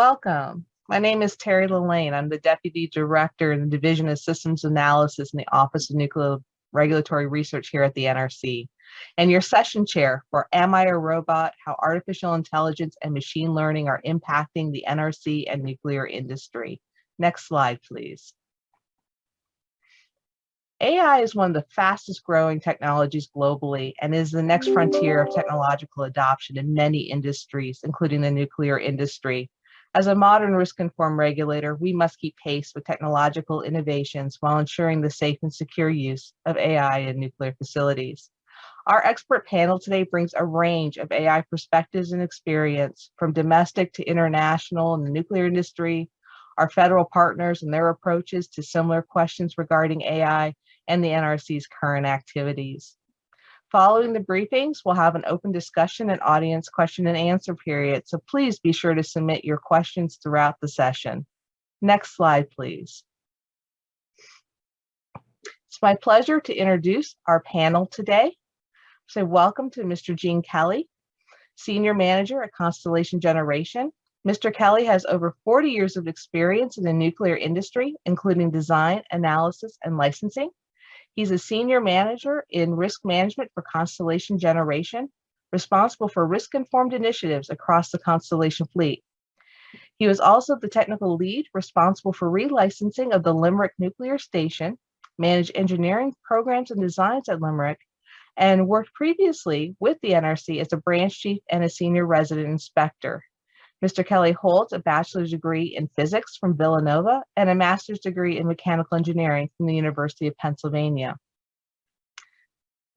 Welcome. My name is Terry Lalain. I'm the Deputy Director in the Division of Systems Analysis in the Office of Nuclear Regulatory Research here at the NRC, and your session chair for Am I a Robot? How Artificial Intelligence and Machine Learning are Impacting the NRC and Nuclear Industry. Next slide, please. AI is one of the fastest growing technologies globally and is the next frontier of technological adoption in many industries, including the nuclear industry. As a modern risk-informed regulator, we must keep pace with technological innovations while ensuring the safe and secure use of AI in nuclear facilities. Our expert panel today brings a range of AI perspectives and experience from domestic to international in the nuclear industry, our federal partners and their approaches to similar questions regarding AI, and the NRC's current activities. Following the briefings, we'll have an open discussion and audience question and answer period, so please be sure to submit your questions throughout the session. Next slide, please. It's my pleasure to introduce our panel today. So welcome to Mr. Gene Kelly, Senior Manager at Constellation Generation. Mr. Kelly has over 40 years of experience in the nuclear industry, including design, analysis, and licensing. He's a senior manager in risk management for Constellation Generation, responsible for risk-informed initiatives across the Constellation fleet. He was also the technical lead responsible for relicensing of the Limerick Nuclear Station, managed engineering programs and designs at Limerick, and worked previously with the NRC as a branch chief and a senior resident inspector. Mr. Kelly holds a bachelor's degree in physics from Villanova and a master's degree in mechanical engineering from the University of Pennsylvania.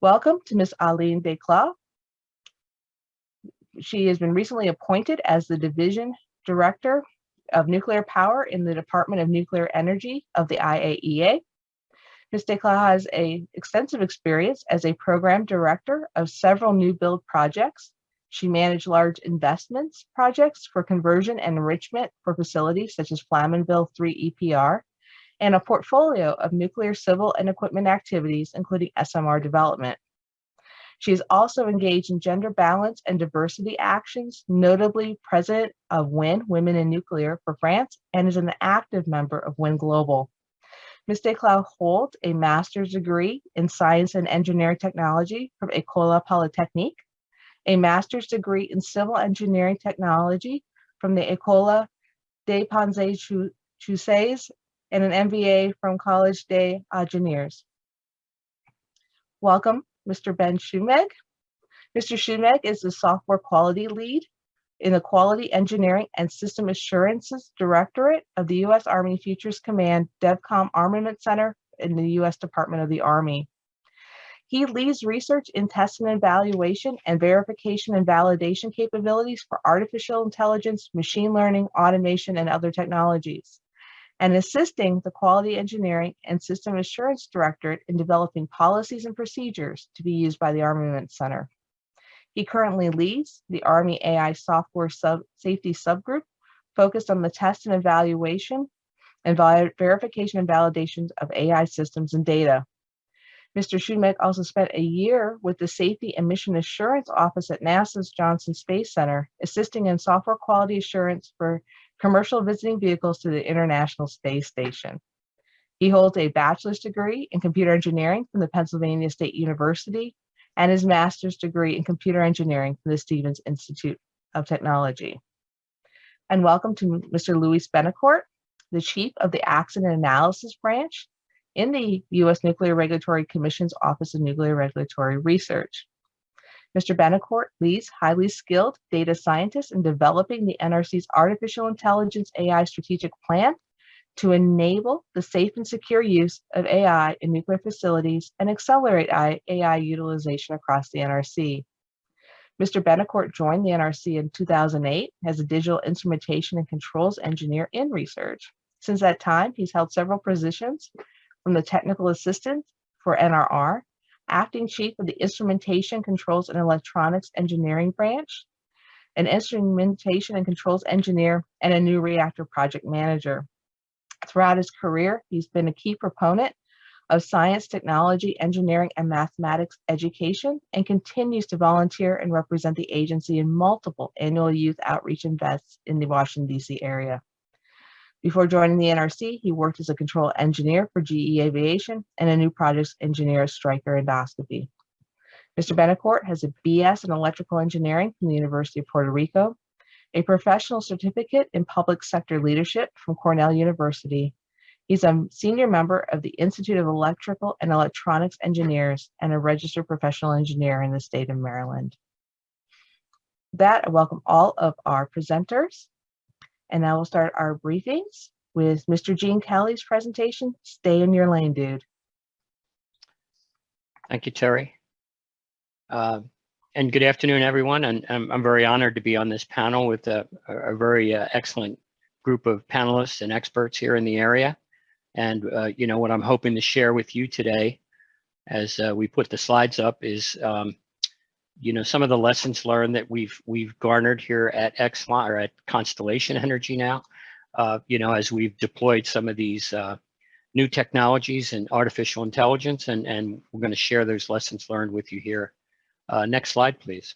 Welcome to Ms. Aline des Cloizeaux. She has been recently appointed as the Division Director of Nuclear Power in the Department of Nuclear Energy of the IAEA. Ms. des Cloizeaux has a extensive experience as a program director of several new build projects she managed large investments projects for conversion and enrichment for facilities such as Flamanville 3 EPR, and a portfolio of nuclear civil and equipment activities, including SMR development. She is also engaged in gender balance and diversity actions, notably president of WIN, Women in Nuclear for France, and is an active member of WIN Global. Ms. des Cloizeaux holds a master's degree in science and engineering technology from École Polytechnique a master's degree in civil engineering technology from the École des Ponts Chaussées and an MBA from College des Ingénieurs. Welcome, Mr. Ben Schumeg. Mr. Schumeg is the software quality lead in the Quality Engineering and System Assurances Directorate of the U.S. Army Futures Command DEVCOM Armament Center in the U.S. Department of the Army. He leads research in test and evaluation and verification and validation capabilities for artificial intelligence, machine learning, automation, and other technologies, and assisting the Quality Engineering and System Assurance Directorate in developing policies and procedures to be used by the Armament Center. He currently leads the Army AI Software Sub Safety Subgroup focused on the test and evaluation and verification and validations of AI systems and data. Mr. Schumeg also spent a year with the Safety and Mission Assurance Office at NASA's Johnson Space Center, assisting in software quality assurance for commercial visiting vehicles to the International Space Station. He holds a bachelor's degree in computer engineering from the Pennsylvania State University and his master's degree in computer engineering from the Stevens Institute of Technology. And welcome to Mr. Luis Betancourt, the chief of the Accident Analysis Branch in the U.S. Nuclear Regulatory Commission's Office of Nuclear Regulatory Research. Mr. Betancourt leads highly skilled data scientists in developing the NRC's Artificial Intelligence AI Strategic Plan to enable the safe and secure use of AI in nuclear facilities and accelerate AI utilization across the NRC. Mr. Betancourt joined the NRC in 2008 as a digital instrumentation and controls engineer in research. Since that time, he's held several positions from the Technical Assistant for NRR, Acting Chief of the Instrumentation, Controls, and Electronics Engineering Branch, an Instrumentation and Controls Engineer, and a new reactor project manager. Throughout his career, he's been a key proponent of science, technology, engineering, and mathematics education, and continues to volunteer and represent the agency in multiple annual youth outreach events in the Washington, D.C. area. Before joining the NRC, he worked as a control engineer for GE Aviation and a new projects engineer at Stryker Endoscopy. Mr. Betancourt has a BS in electrical engineering from the University of Puerto Rico, a professional certificate in public sector leadership from Cornell University. He's a senior member of the Institute of Electrical and Electronics Engineers and a registered professional engineer in the state of Maryland. That, I welcome all of our presenters. And now we'll start our briefings with Mr. Gene Kelly's presentation, Stay in Your Lane, Dude. Thank you, Terry. Uh, and good afternoon, everyone. And I'm, I'm very honored to be on this panel with a, a very uh, excellent group of panelists and experts here in the area. And, uh, you know, what I'm hoping to share with you today as uh, we put the slides up is, um, you know, some of the lessons learned that we've we've garnered here at Exelon or at Constellation Energy now, uh, you know, as we've deployed some of these uh, new technologies and artificial intelligence, and, and we're going to share those lessons learned with you here. Uh, next slide, please.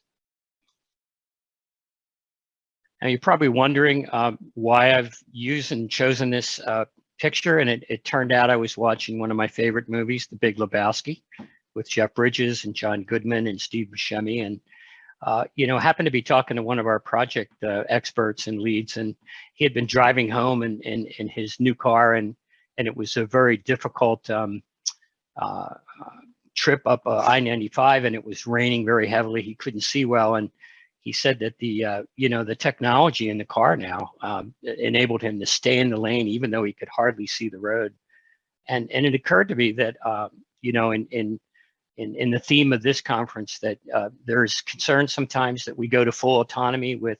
Now you're probably wondering um, why I've used and chosen this uh, picture, and it, it turned out I was watching one of my favorite movies, The Big Lebowski, with Jeff Bridges and John Goodman and Steve Buscemi, and uh, you know, happened to be talking to one of our project uh, experts and leads, and he had been driving home in, in, in his new car, and and it was a very difficult um, uh, trip up uh, I-95 and it was raining very heavily. He couldn't see well. And he said that the, uh, you know, the technology in the car now um, enabled him to stay in the lane, even though he could hardly see the road. And, and it occurred to me that, um, you know, in, in, in, in the theme of this conference that uh, there's concern sometimes that we go to full autonomy with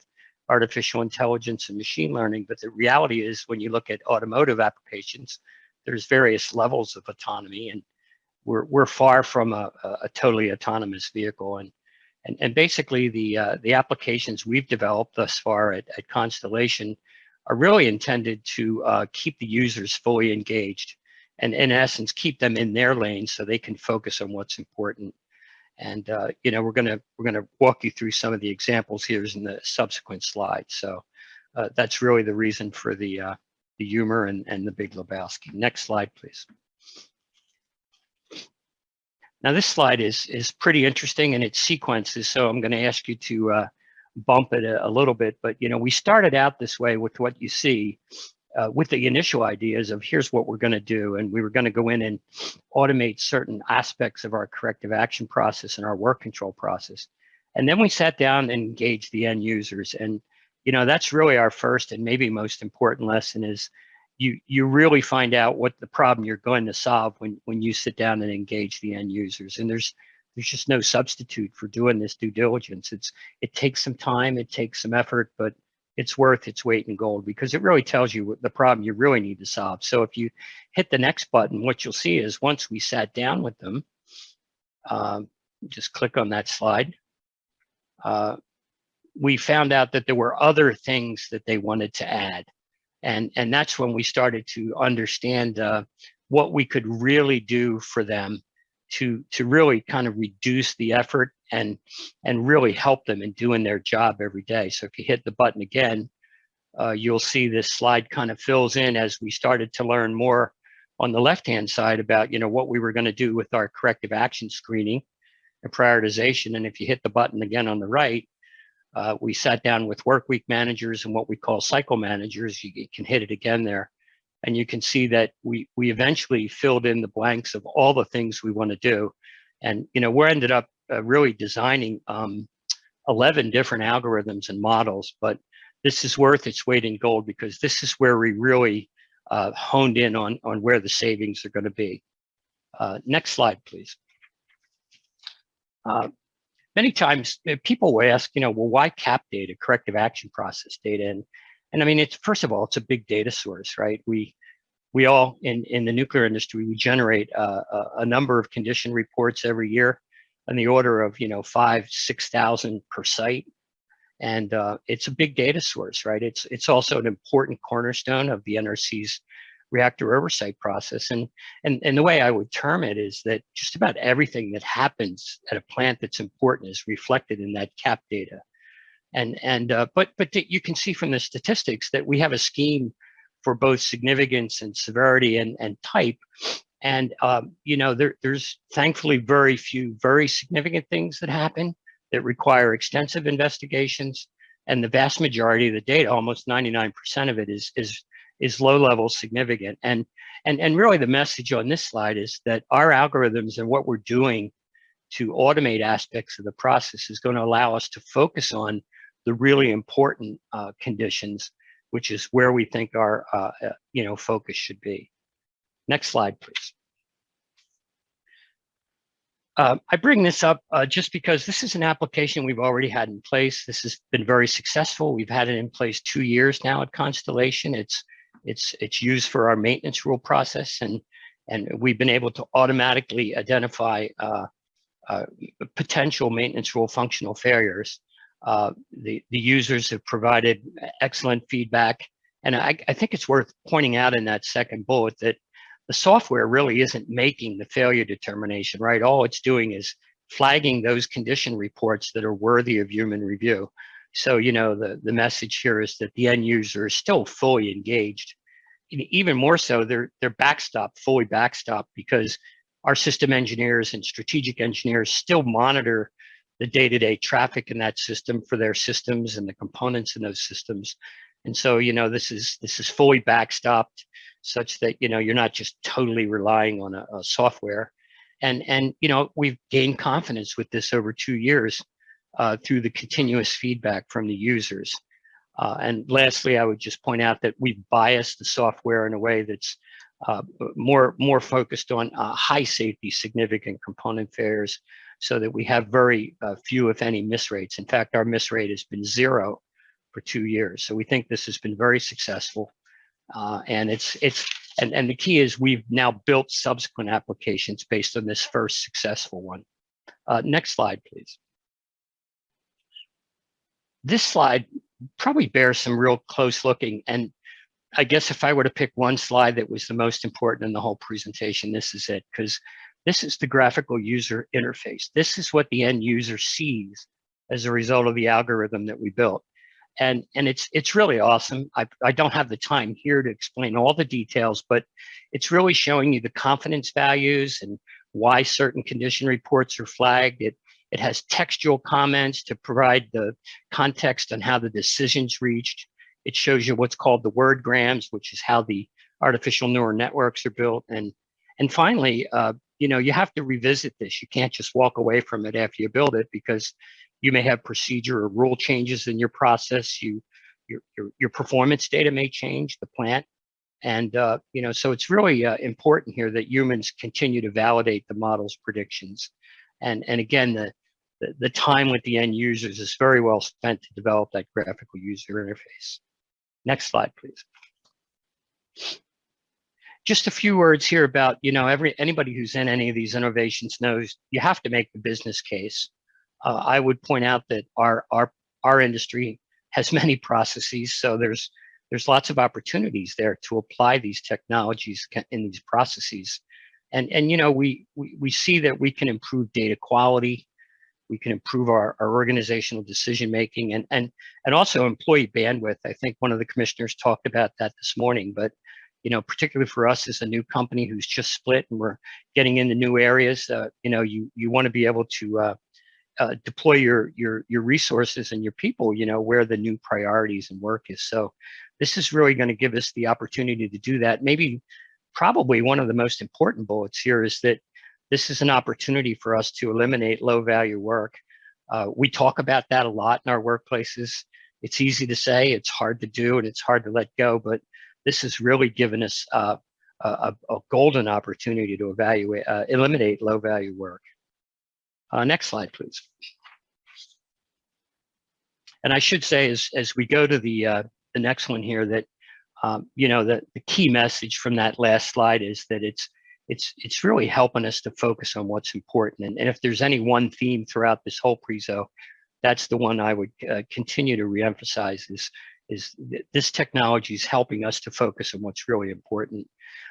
artificial intelligence and machine learning. But the reality is when you look at automotive applications, there's various levels of autonomy and we're, we're far from a, a totally autonomous vehicle. And, and, and basically the, uh, the applications we've developed thus far at, at Constellation are really intended to uh, keep the users fully engaged and in essence, keep them in their lane so they can focus on what's important. And uh, you know, we're gonna we're gonna walk you through some of the examples here in the subsequent slides. So uh, that's really the reason for the uh, the humor and and the Big Lebowski. Next slide, please. Now this slide is is pretty interesting and its sequences. So I'm going to ask you to uh, bump it a, a, little bit. But you know, we started out this way with what you see. Uh, with the initial ideas of here's what we're going to do and we were going to go in and automate certain aspects of our corrective action process and our work control process. And then we sat down and engaged the end users. And you know that's really our first and maybe most important lesson is you you really find out what the problem you're going to solve when when you sit down and engage the end users. And there's there's just no substitute for doing this due diligence. It's it takes some time it takes some effort but it's worth its weight in gold because it really tells you what the problem you really need to solve. So if you hit the next button, what you'll see is once we sat down with them, uh, just click on that slide, uh, we found out that there were other things that they wanted to add. And, and that's when we started to understand uh, what we could really do for them to, to really kind of reduce the effort and and really help them in doing their job every day. So if you hit the button again, uh, you'll see this slide kind of fills in as we started to learn more on the left-hand side about you know what we were going to do with our corrective action screening and prioritization. And if you hit the button again on the right, uh, we sat down with work week managers and what we call cycle managers. You, you can hit it again there. And you can see that we, we eventually filled in the blanks of all the things we want to do. And, you know, we're ended up uh, really designing um, 11 different algorithms and models, but this is worth its weight in gold because this is where we really uh, honed in on, on where the savings are going to be. Uh, next slide, please. Uh, many times uh, people will ask, you know, well, why CAP data, corrective action process data? And, and I mean, it's first of all, it's a big data source, right? We we all in, in the nuclear industry, we generate uh, a, a number of condition reports every year on the order of you know five six thousand per site and uh, it's a big data source right it's it's also an important cornerstone of the nrc's reactor oversight process. And, and, and the way I would term it is that just about everything that happens at a plant that's important is reflected in that CAP data. And, and uh, but, but you can see from the statistics that we have a scheme for both significance and severity and, and type. And, um, you know, there, there's thankfully very few very significant things that happen that require extensive investigations. And the vast majority of the data, almost 99% of it is, is, is low level significant. And, and, and really the message on this slide is that our algorithms and what we're doing to automate aspects of the process is going to allow us to focus on the really important uh, conditions, which is where we think our, uh, uh, you know, focus should be. Next slide, please. Uh, I bring this up uh, just because this is an application we've already had in place. This has been very successful. We've had it in place two years now at Constellation. It's it's it's used for our maintenance rule process, and and we've been able to automatically identify uh, uh potential maintenance rule functional failures. Uh, the the users have provided excellent feedback, and I, I think it's worth pointing out in that second bullet that the software really isn't making the failure determination, right? All it's doing is flagging those condition reports that are worthy of human review. So, you know, the, the message here is that the end user is still fully engaged. Even more so, they're, they're backstop, fully backstop, because our system engineers and strategic engineers still monitor the day-to-day -day traffic in that system for their systems and the components in those systems. And so, you know, this is this is fully backstopped such that you know you're not just totally relying on a, a software and and you know we've gained confidence with this over two years uh, through the continuous feedback from the users uh, and lastly i would just point out that we've biased the software in a way that's uh, more more focused on uh, high safety significant component failures so that we have very uh, few if any miss rates in fact our miss rate has been zero for two years so we think this has been very successful uh, and it's it's and, and the key is we've now built subsequent applications based on this first successful one. Uh, next slide, please. This slide probably bears some real close looking. And I guess if I were to pick one slide that was the most important in the whole presentation, this is it, because this is the graphical user interface. This is what the end user sees as a result of the algorithm that we built and and it's it's really awesome. I I don't have the time here to explain all the details, but it's really showing you the confidence values and why certain condition reports are flagged. It it has textual comments to provide the context on how the decisions reached. It shows you what's called the word grams, which is how the artificial neural networks are built. And and finally, uh, you know, you have to revisit this. You can't just walk away from it after you build it because you may have procedure or rule changes in your process. You, your, your, your performance data may change, the plant. And, uh, you know, so it's really uh, important here that humans continue to validate the model's predictions. And, and again, the, the, the time with the end users is very well spent to develop that graphical user interface. Next slide, please. Just a few words here about, you know, every anybody who's in any of these innovations knows you have to make the business case uh, I would point out that our our our industry has many processes, so there's there's lots of opportunities there to apply these technologies in these processes, and and you know we we we see that we can improve data quality, we can improve our, our organizational decision making, and and and also employee bandwidth. I think one of the commissioners talked about that this morning, but you know, particularly for us as a new company who's just split and we're getting into new areas, uh, you know, you you want to be able to uh, uh, deploy your your your resources and your people you know where the new priorities and work is. So this is really going to give us the opportunity to do that. Maybe probably one of the most important bullets here is that this is an opportunity for us to eliminate low value work. Uh, we talk about that a lot in our workplaces. It's easy to say it's hard to do and it's hard to let go but this has really given us uh, a, a, golden opportunity to evaluate uh, eliminate low value work uh, next slide, please. And I should say, as, as we go to the, uh, the next one here, that, um, you know, the, the key message from that last slide is that it's, it's, it's really helping us to focus on what's important. And, and if there's any one theme throughout this whole prezo, that's the one I would uh, continue to reemphasize is, is th- this technology is helping us to focus on what's really important.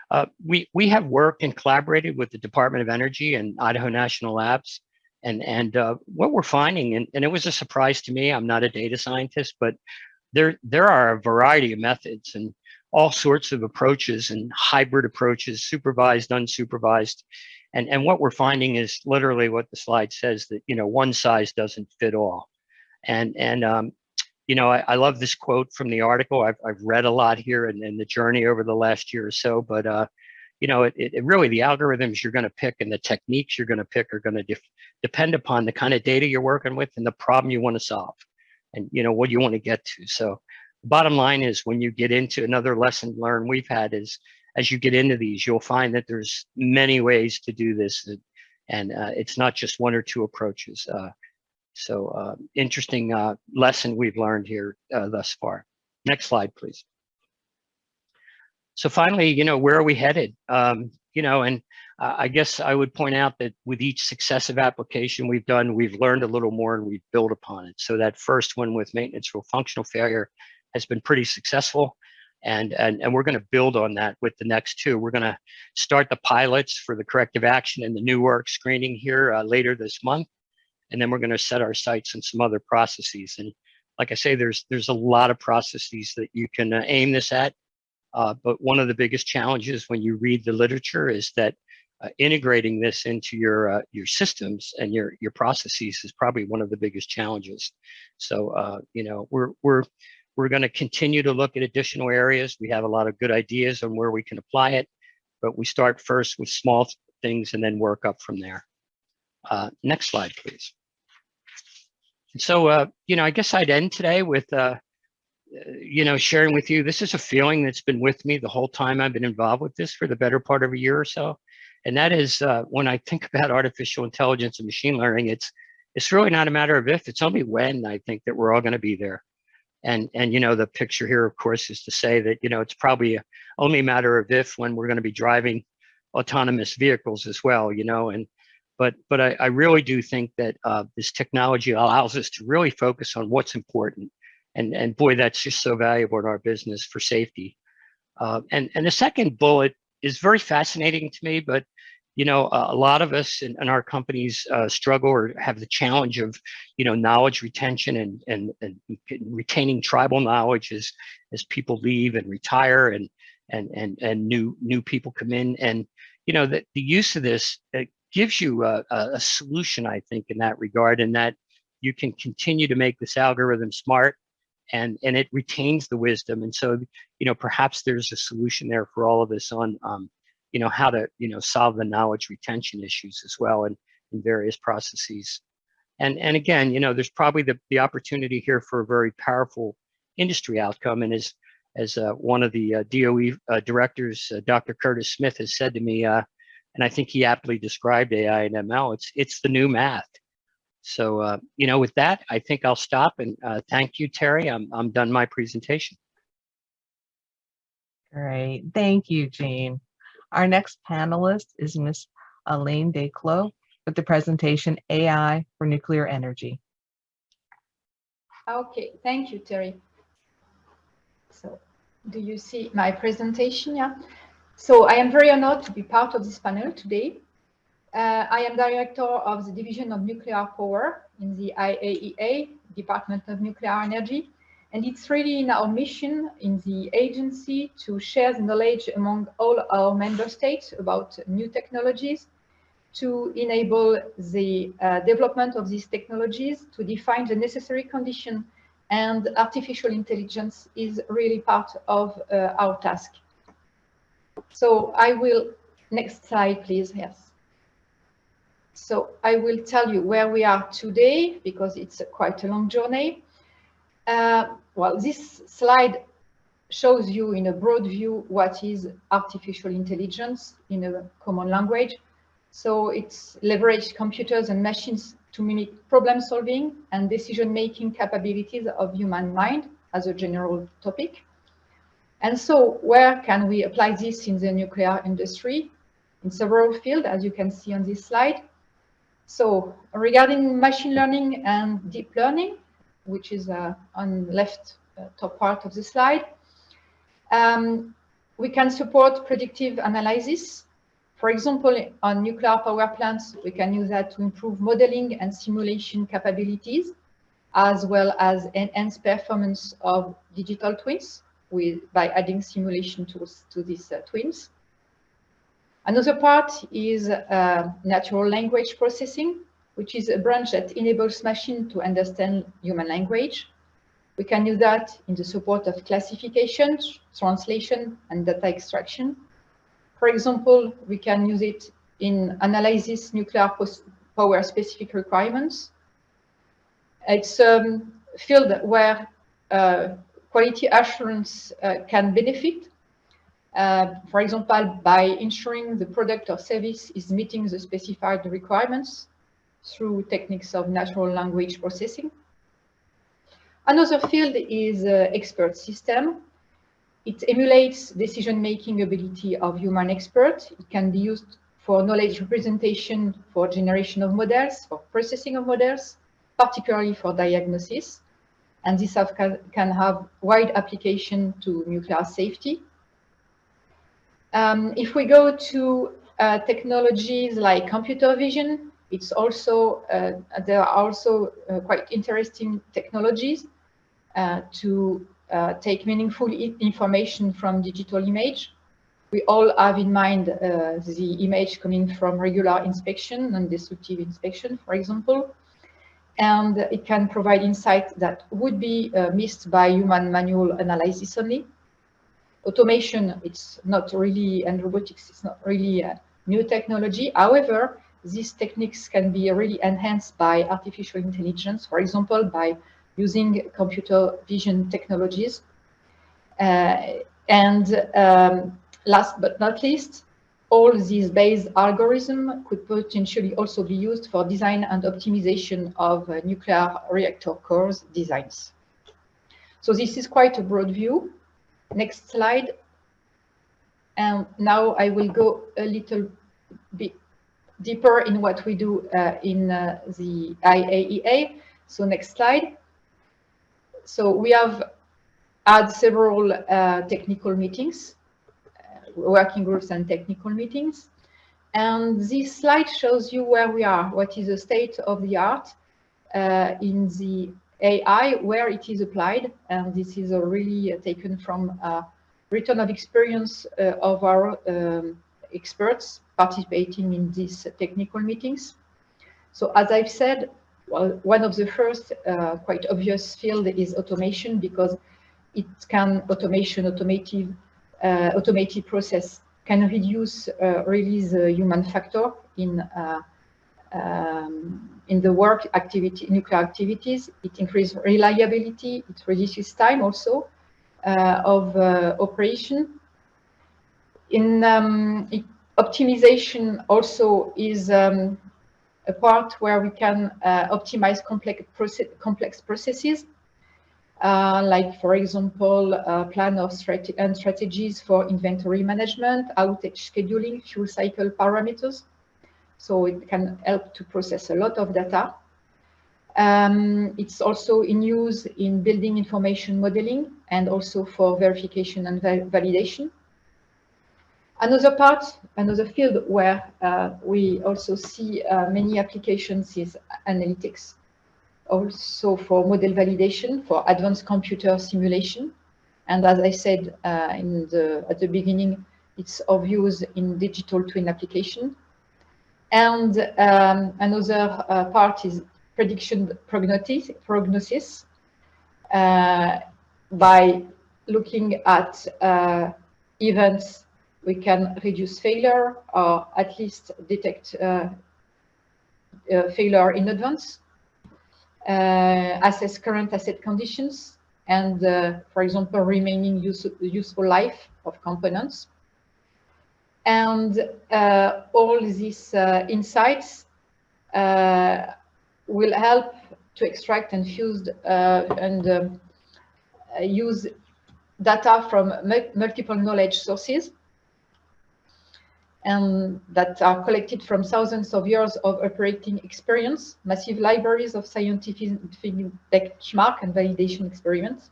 Uh, we we have worked and collaborated with the Department of Energy and Idaho National Labs, and and uh, what we're finding, and, and it was a surprise to me. I'm not a data scientist, but there there are a variety of methods and all sorts of approaches and hybrid approaches, supervised, unsupervised, and and what we're finding is literally what the slide says that you know one size doesn't fit all, and and um, you know, I, I, love this quote from the article. I've, I've read a lot here in, in the journey over the last year or so, but, uh, you know, it, it really, the algorithms you're going to pick and the techniques you're going to pick are going to depend upon the kind of data you're working with and the problem you want to solve and, you know, what you want to get to. So the bottom line is when you get into another lesson learned we've had is as you get into these, you'll find that there's many ways to do this and uh, it's not just one or two approaches. Uh, so uh, interesting uh, lesson we've learned here uh, thus far. Next slide, please. So finally, you know, where are we headed? Um, you know, and I guess I would point out that with each successive application we've done, we've learned a little more and we've built upon it. So that first one with maintenance for functional failure has been pretty successful. And, and, and we're going to build on that with the next two. We're going to start the pilots for the corrective action and the new work screening here uh, later this month and then we're going to set our sights on some other processes. And like I say, there's there's a lot of processes that you can uh, aim this at. Uh, but one of the biggest challenges when you read the literature is that uh, integrating this into your uh, your systems and your your processes is probably one of the biggest challenges. So uh, you know we're we're we're going to continue to look at additional areas. We have a lot of good ideas on where we can apply it, but we start first with small things and then work up from there. Uh, next slide, please. So, uh, you know, I guess I'd end today with, uh, you know, sharing with you, this is a feeling that's been with me the whole time I've been involved with this for the better part of a year or so. And that is uh, when I think about artificial intelligence and machine learning, it's it's really not a matter of if, it's only when I think that we're all going to be there. And, and, you know, the picture here, of course, is to say that, you know, it's probably only a matter of if when we're going to be driving autonomous vehicles as well, you know, and but but I, I really do think that uh, this technology allows us to really focus on what's important, and and boy, that's just so valuable in our business for safety. Uh, and and the second bullet is very fascinating to me, but you know, a lot of us in, in our companies uh, struggle or have the challenge of, you know, knowledge retention and, and, and retaining tribal knowledge as, as people leave and retire and, and, and, and new, new people come in. And, you know, the use of this gives you a, a solution, I think, in that regard, and that you can continue to make this algorithm smart and and it retains the wisdom. And so, you know, perhaps there's a solution there for all of us on, um, you know, how to, you know, solve the knowledge retention issues as well in, in various processes. And and again, you know, there's probably the, the opportunity here for a very powerful industry outcome. And as as uh, one of the uh, DOE uh, directors, uh, Dr. Curtis Smith, has said to me, uh, and I think he aptly described AI and ML. It's it's the new math. So uh, you know, with that, I think I'll stop and uh, thank you, Terry. I'm I'm done my presentation. Great, thank you, Gene. Our next panelist is Ms. Elaine des Cloizeaux with the presentation AI for Nuclear Energy. Okay, thank you, Terry. So, do you see my presentation? Yeah. So I am very honored to be part of this panel today. Uh, I am director of the Division of Nuclear Power in the IAEA, Department of Nuclear Energy. And it's really in our mission in the agency to share the knowledge among all our member states about new technologies, to enable the uh, development of these technologies, to define the necessary condition, and artificial intelligence is really part of uh, our task. So I will, next slide, please, yes. So I will tell you where we are today because it's a quite a long journey. Uh, well, this slide shows you in a broad view what is artificial intelligence in a common language. So it's leverage computers and machines to mimic problem solving and decision making capabilities of human mind as a general topic. And so where can we apply this in the nuclear industry? In several fields, as you can see on this slide. So regarding machine learning and deep learning, which is uh, on left uh, top part of the slide. Um, we can support predictive analysis. For example, on nuclear power plants, we can use that to improve modeling and simulation capabilities, as well as enhance performance of digital twins with, by adding simulation tools to these uh, twins. Another part is uh, natural language processing, which is a branch that enables machine to understand human language. We can use that in the support of classification, translation, and data extraction. For example, we can use it in analysis nuclear power specific requirements. It's a field where uh, quality assurance uh, can benefit uh, for example, by ensuring the product or service is meeting the specified requirements through techniques of natural language processing. Another field is uh, expert system. It emulates decision-making ability of human experts. It can be used for knowledge representation, for generation of models, for processing of models, particularly for diagnosis. And this have, can, can have wide application to nuclear safety um, if we go to uh, technologies like computer vision, it's also uh, there are also uh, quite interesting technologies uh, to uh, take meaningful information from digital image. We all have in mind uh, the image coming from regular inspection and destructive inspection, for example, and it can provide insight that would be missed by human manual analysis only automation, it's not really, and robotics, it's not really a new technology. However, these techniques can be really enhanced by artificial intelligence, for example, by using computer vision technologies. Uh, and um, last but not least, all these Bayes algorithm could potentially also be used for design and optimization of uh, nuclear reactor cores designs. So this is quite a broad view. Next slide. And now I will go a little bit deeper in what we do uh, in uh, the IAEA. So next slide. So we have had several uh, technical meetings, working groups and technical meetings. And this slide shows you where we are, what is the state of the art uh, in the AI where it is applied. And this is really uh, taken from a return of experience uh, of our um, experts participating in these technical meetings. So as I've said, well, one of the first uh, quite obvious field is automation because it can automation, automated, uh, automated process can reduce uh, really the human factor in uh, um, in the work activity, nuclear activities. It increases reliability. It reduces time also uh, of uh, operation. In um, it, optimization also is um, a part where we can uh, optimize complex, complex processes. Uh, like, for example, uh, plan of strate and strategies for inventory management, outage scheduling, fuel cycle parameters. So it can help to process a lot of data. Um, it's also in use in building information modeling and also for verification and validation. Another part, another field where uh, we also see uh, many applications is analytics, also for model validation, for advanced computer simulation. And as I said uh, in the, at the beginning, it's of use in digital twin application and um, another uh, part is prediction prognosis, prognosis uh, by looking at uh, events we can reduce failure or at least detect uh, uh, failure in advance, assess current asset conditions, and, for example, remaining use, useful life of components. And uh, all these uh, insights uh, will help to extract and fuse and um, use data from multiple knowledge sources and that are collected from thousands of years of operating experience, massive libraries of scientific benchmark and validation experiments.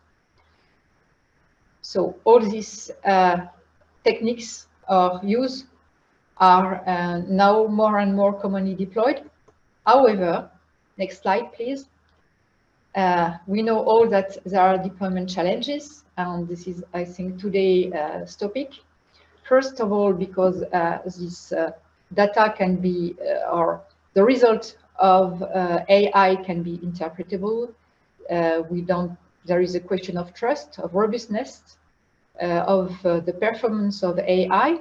So all these uh, techniques or use are uh, now more and more commonly deployed. However, next slide, please. Uh, we know all that there are deployment challenges, and this is, I think, today's uh, topic. First of all, because uh, this uh, data can be, uh, or the result of AI can be interpretable. we don't, there is a question of trust, of robustness, of the performance of AI.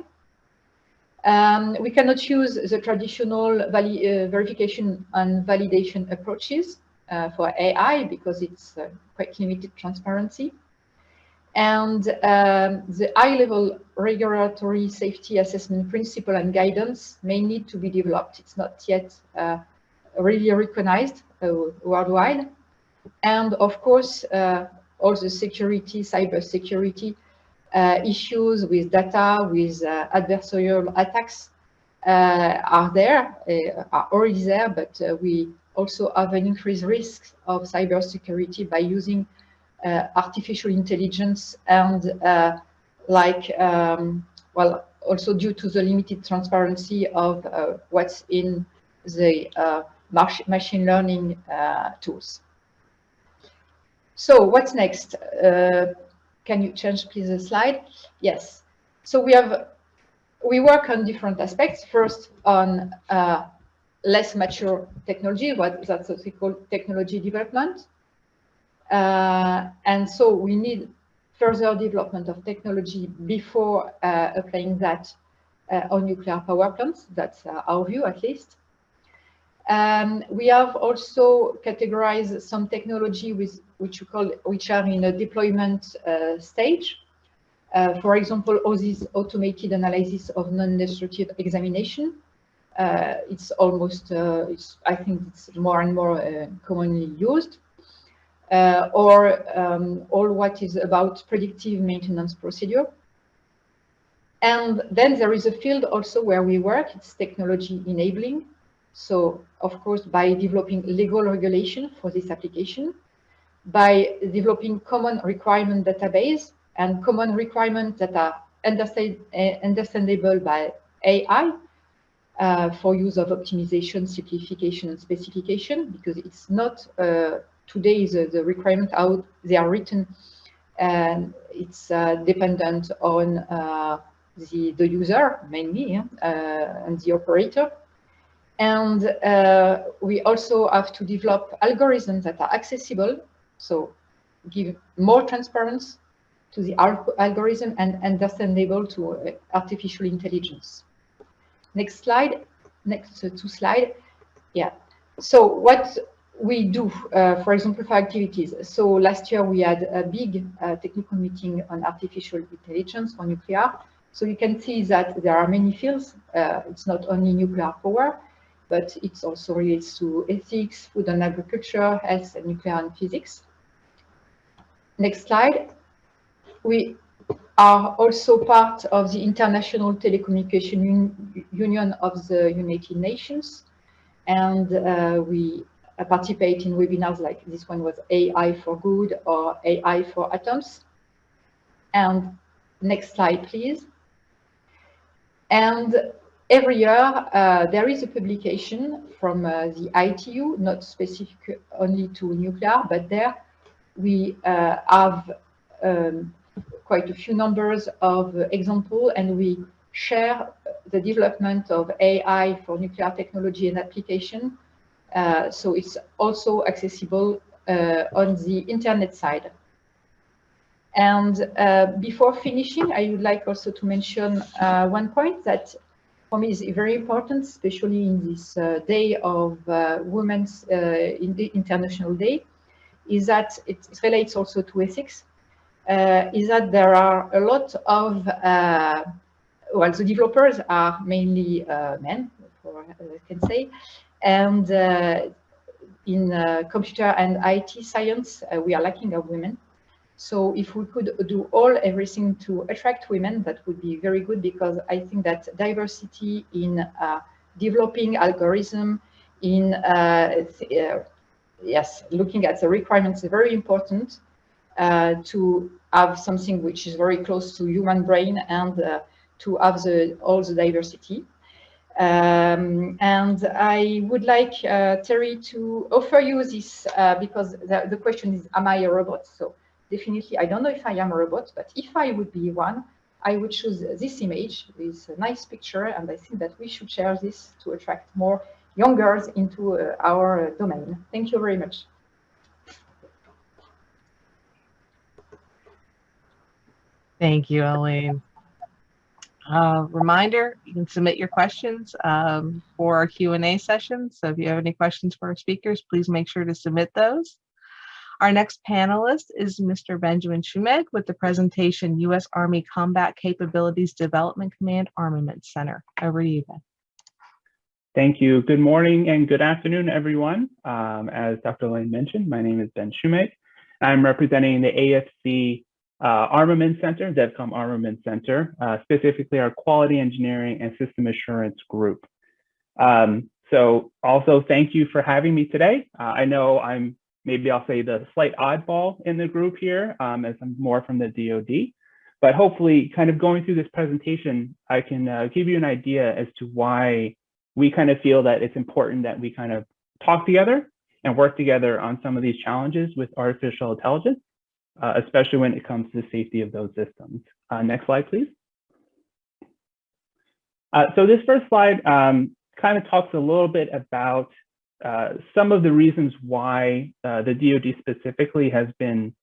Um, we cannot use the traditional uh, verification and validation approaches uh, for AI because it's uh, quite limited transparency. And um, the high-level regulatory safety assessment principle and guidance may need to be developed. It's not yet uh, really recognized uh, worldwide. And of course, uh, all the security, cyber security uh, issues with data, with uh, adversarial attacks uh, are there, are already there, but we also have an increased risk of cybersecurity by using artificial intelligence and like, um, well, also due to the limited transparency of uh, what's in the uh, machine learning uh, tools. So what's next? Can you change please the slide? Yes. So we have, we work on different aspects. First on uh, less mature technology, what that's what we call technology development. Uh, and so we need further development of technology before uh, applying that uh, on nuclear power plants. That's uh, our view, at least. Um, we have also categorized some technology with which we call which are in a deployment uh, stage. Uh, for example, all this automated analysis of non-destructive examination. It's almost, it's, I think it's more and more commonly used. Uh, or um, all what is about predictive maintenance procedure. And then there is a field also where we work, it's technology enabling. So of course, by developing legal regulation for this application, by developing common requirement database and common requirements that are uh, understandable by AI uh, for use of optimization, simplification, and specification, because it's not uh, today the, the requirement how they are written and it's uh, dependent on uh, the, the user mainly uh, and the operator. And uh, we also have to develop algorithms that are accessible, so give more transparency to the algorithm and understandable to uh, artificial intelligence. Next slide, next uh, two slide. Yeah. So what we do, uh, for example, for activities. So last year we had a big uh, technical meeting on artificial intelligence for nuclear. So you can see that there are many fields. Uh, it's not only nuclear power, but it also relates to ethics, food and agriculture, health and nuclear and physics. Next slide. We are also part of the International Telecommunication Un Union of the United Nations. And uh, we participate in webinars like this one was AI for Good or AI for Atoms. And next slide, please. And every year uh, there is a publication from uh, the ITU, not specific only to nuclear, but there we uh, have um, quite a few numbers of example and we share the development of AI for nuclear technology and application. Uh, so it's also accessible uh, on the internet side. And uh, before finishing, I would like also to mention one point that for me is very important, especially in this day of Women's in International Day, is that it relates also to ethics, uh, is that there are a lot of, uh, well, the developers are mainly uh, men, I can say, and in computer and IT science, we are lacking of women. So if we could do all everything to attract women, that would be very good because I think that diversity in uh, developing algorithm, in uh, uh, yes, looking at the requirements is very important. uh, to have something which is very close to human brain and uh, to have the, all the diversity. Um, and I would like uh, Terry to offer you this uh, because the, the, question is, am I a robot? So definitely, I don't know if I am a robot, but if I would be one, I would choose this image a nice picture. And I think that we should share this to attract more young girls into uh, our domain. Thank you very much. Thank you, Elaine. Uh, reminder, you can submit your questions um, for our Q&A session. So if you have any questions for our speakers, please make sure to submit those. Our next panelist is Mr. Benjamin Schumeg with the presentation U.S. Army Combat Capabilities Development Command Armament Center. Over to you, Ben. Thank you. Good morning and good afternoon, everyone. Um, as Dr. Lane mentioned, my name is Ben Schumeg. I'm representing the AFC uh, Armament Center, DevCom Armament Center, uh, specifically our Quality Engineering and System Assurance Group. Um, so also thank you for having me today. Uh, I know I'm maybe I'll say the slight oddball in the group here um, as I'm more from the DoD, but hopefully kind of going through this presentation, I can uh, give you an idea as to why we kind of feel that it's important that we kind of talk together and work together on some of these challenges with artificial intelligence uh, especially when it comes to the safety of those systems. Uh, next slide, please. Uh, so this first slide um, kind of talks a little bit about uh, some of the reasons why uh, the DoD specifically has been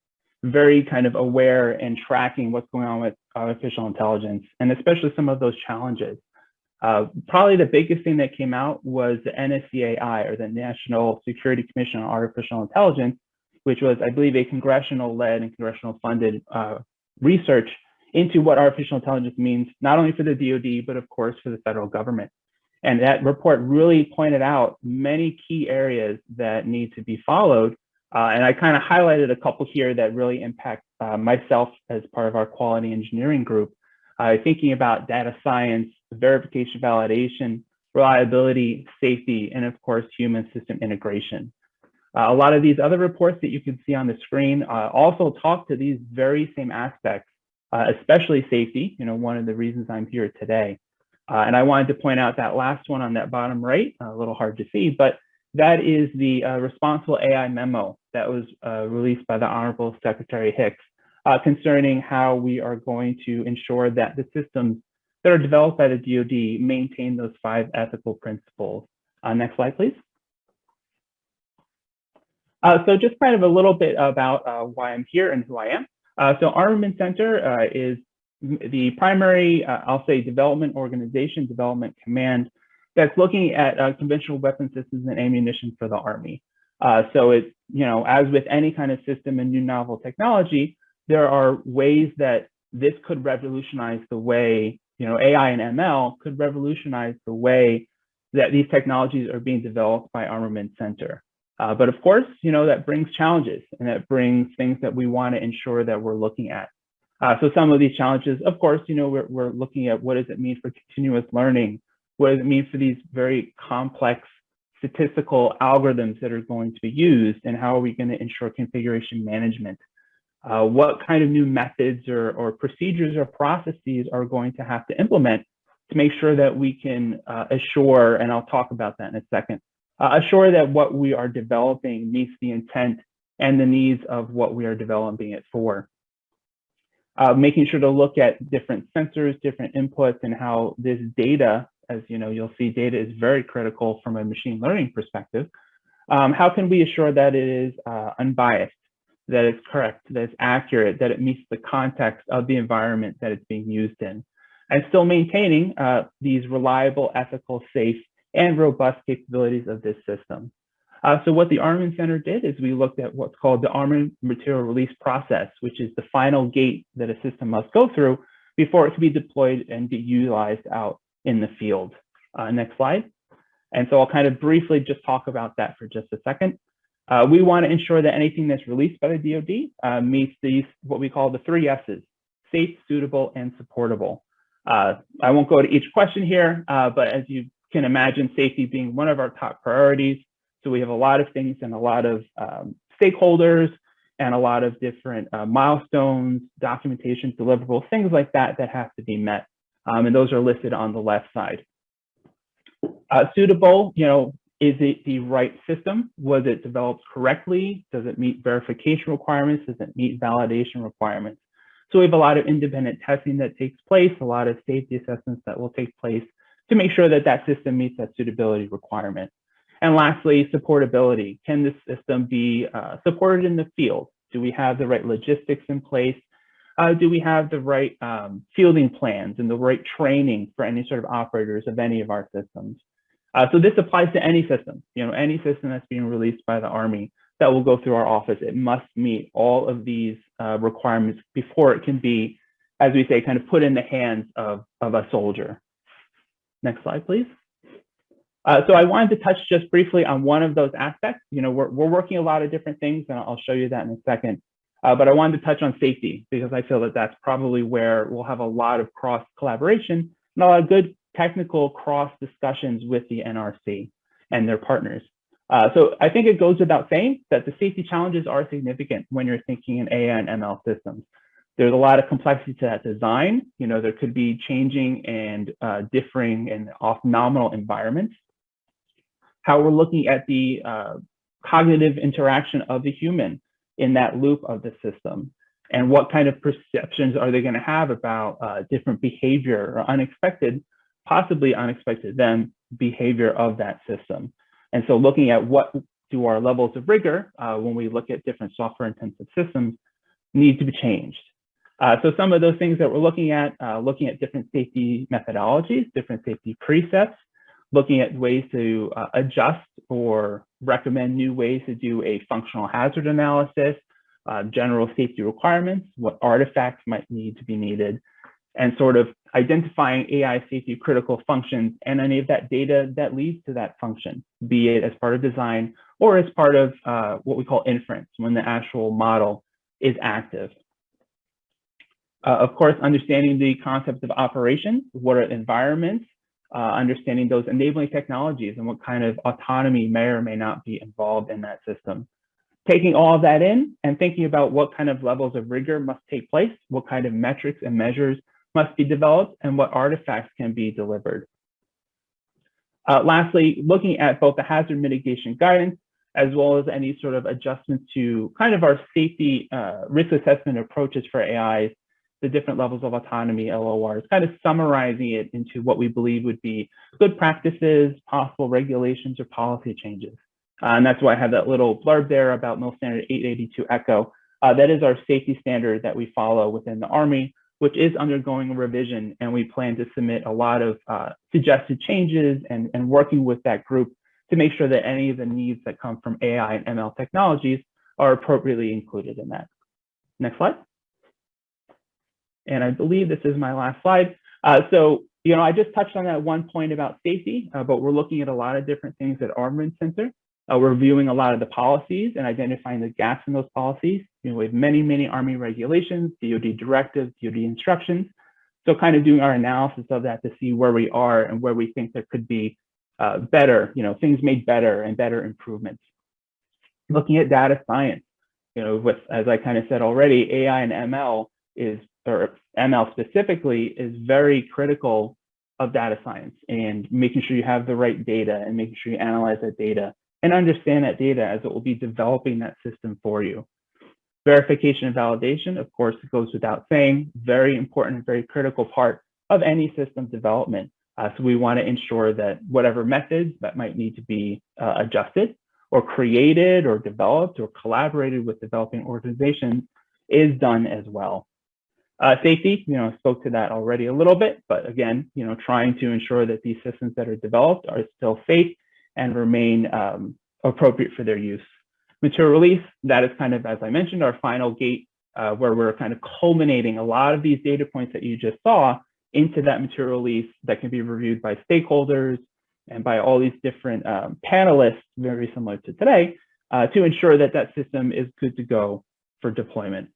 very kind of aware and tracking what's going on with artificial intelligence, and especially some of those challenges. Uh, probably the biggest thing that came out was the NSCAI, or the National Security Commission on Artificial Intelligence, which was, I believe, a congressional-led and congressional-funded uh, research into what artificial intelligence means, not only for the DoD, but of course for the federal government. And that report really pointed out many key areas that need to be followed. Uh, and I kind of highlighted a couple here that really impact uh, myself as part of our quality engineering group, uh, thinking about data science, verification, validation, reliability, safety, and of course, human system integration. Uh, a lot of these other reports that you can see on the screen uh, also talk to these very same aspects, uh, especially safety, you know, one of the reasons I'm here today. Uh, and I wanted to point out that last one on that bottom right, a little hard to see, but that is the uh, responsible AI memo that was uh, released by the Honorable Secretary Hicks concerning how we are going to ensure that the systems that are developed by the DoD maintain those five ethical principles. next slide, please. Uh, so just kind of a little bit about uh, why I'm here and who I am. Uh, so Armament Center uh, is the primary, uh, I'll say, development organization, development command that's looking at uh, conventional weapon systems and ammunition for the Army. so it's, you know, as with any kind of system and new novel technology, there are ways that this could revolutionize the way, you know, AI and ML could revolutionize the way that these technologies are being developed by Armament Center. Uh, but of course, you know, that brings challenges and that brings things that we want to ensure that we're looking at. Uh, so some of these challenges, of course, you know, we're, we're looking at what does it mean for continuous learning? What does it mean for these very complex statistical algorithms that are going to be used and how are we going to ensure configuration management? Uh, what kind of new methods or, or procedures or processes are going to have to implement to make sure that we can uh, assure, and I'll talk about that in a second, uh, assure that what we are developing meets the intent and the needs of what we are developing it for. Uh, making sure to look at different sensors, different inputs, and how this data, as you know, you'll see data is very critical from a machine learning perspective. Um, how can we assure that it is uh, unbiased, that it's correct, that it's accurate, that it meets the context of the environment that it's being used in, and still maintaining uh, these reliable, ethical, safe, and robust capabilities of this system. Uh, so what the Armament Center did is we looked at what's called the armament material release process, which is the final gate that a system must go through before it can be deployed and be utilized out in the field. Uh, next slide. And so I'll kind of briefly just talk about that for just a second. Uh, we want to ensure that anything that's released by the DoD uh, meets these, what we call the three S's, safe, suitable, and supportable. Uh, I won't go to each question here, uh, but as you can imagine safety being one of our top priorities. So we have a lot of things and a lot of um, stakeholders and a lot of different uh, milestones, documentation, deliverables, things like that that have to be met. Um, and those are listed on the left side. Uh, suitable, you know, is it the right system? Was it developed correctly? Does it meet verification requirements? Does it meet validation requirements? So we have a lot of independent testing that takes place, a lot of safety assessments that will take place to make sure that that system meets that suitability requirement. And lastly, supportability. Can this system be uh, supported in the field? Do we have the right logistics in place? Uh, do we have the right um, fielding plans and the right training for any sort of operators of any of our systems? Uh, so this applies to any system, you know, any system that's being released by the Army that will go through our office. It must meet all of these uh, requirements before it can be, as we say, kind of put in the hands of, of a soldier. Next slide, please. Uh, so I wanted to touch just briefly on one of those aspects. You know, we're, we're working a lot of different things, and I'll show you that in a second. Uh, but I wanted to touch on safety because I feel that that's probably where we'll have a lot of cross collaboration and a lot of good technical cross discussions with the NRC and their partners. Uh, so I think it goes without saying that the safety challenges are significant when you're thinking in AI and ML systems. There's a lot of complexity to that design. You know, there could be changing and uh, differing and off nominal environments. How we're looking at the uh, cognitive interaction of the human in that loop of the system and what kind of perceptions are they going to have about uh, different behavior or unexpected, possibly unexpected then behavior of that system. And so looking at what do our levels of rigor uh, when we look at different software intensive systems need to be changed. Uh, so some of those things that we're looking at, uh, looking at different safety methodologies, different safety precepts, looking at ways to uh, adjust or recommend new ways to do a functional hazard analysis, uh, general safety requirements, what artifacts might need to be needed, and sort of identifying AI safety critical functions and any of that data that leads to that function, be it as part of design or as part of uh, what we call inference when the actual model is active. Uh, of course, understanding the concept of operation, what are environments, uh, understanding those enabling technologies and what kind of autonomy may or may not be involved in that system. Taking all of that in and thinking about what kind of levels of rigor must take place, what kind of metrics and measures must be developed, and what artifacts can be delivered. Uh, lastly, looking at both the hazard mitigation guidance as well as any sort of adjustments to kind of our safety uh, risk assessment approaches for AIs the different levels of autonomy, LORs, kind of summarizing it into what we believe would be good practices, possible regulations or policy changes. Uh, and that's why I have that little blurb there about MIL Standard 882 ECHO. Uh, that is our safety standard that we follow within the Army, which is undergoing a revision. And we plan to submit a lot of uh, suggested changes and, and working with that group to make sure that any of the needs that come from AI and ML technologies are appropriately included in that. Next slide. And I believe this is my last slide. Uh, so, you know, I just touched on that one point about safety, uh, but we're looking at a lot of different things at Armament Center. Uh, we're reviewing a lot of the policies and identifying the gaps in those policies. You know, we have many, many Army regulations, DoD directives, DoD instructions. So kind of doing our analysis of that to see where we are and where we think there could be uh, better, you know, things made better and better improvements. Looking at data science, you know, with, as I kind of said already, AI and ML is or ML specifically is very critical of data science and making sure you have the right data and making sure you analyze that data and understand that data as it will be developing that system for you. Verification and validation, of course, it goes without saying, very important, and very critical part of any system development. Uh, so we want to ensure that whatever methods that might need to be uh, adjusted or created or developed or collaborated with developing organizations is done as well. Uh, safety, you know, spoke to that already a little bit, but again, you know, trying to ensure that these systems that are developed are still safe and remain um, appropriate for their use. Material release, that is kind of, as I mentioned, our final gate uh, where we're kind of culminating a lot of these data points that you just saw into that material release that can be reviewed by stakeholders and by all these different um, panelists, very similar to today, uh, to ensure that that system is good to go for deployment.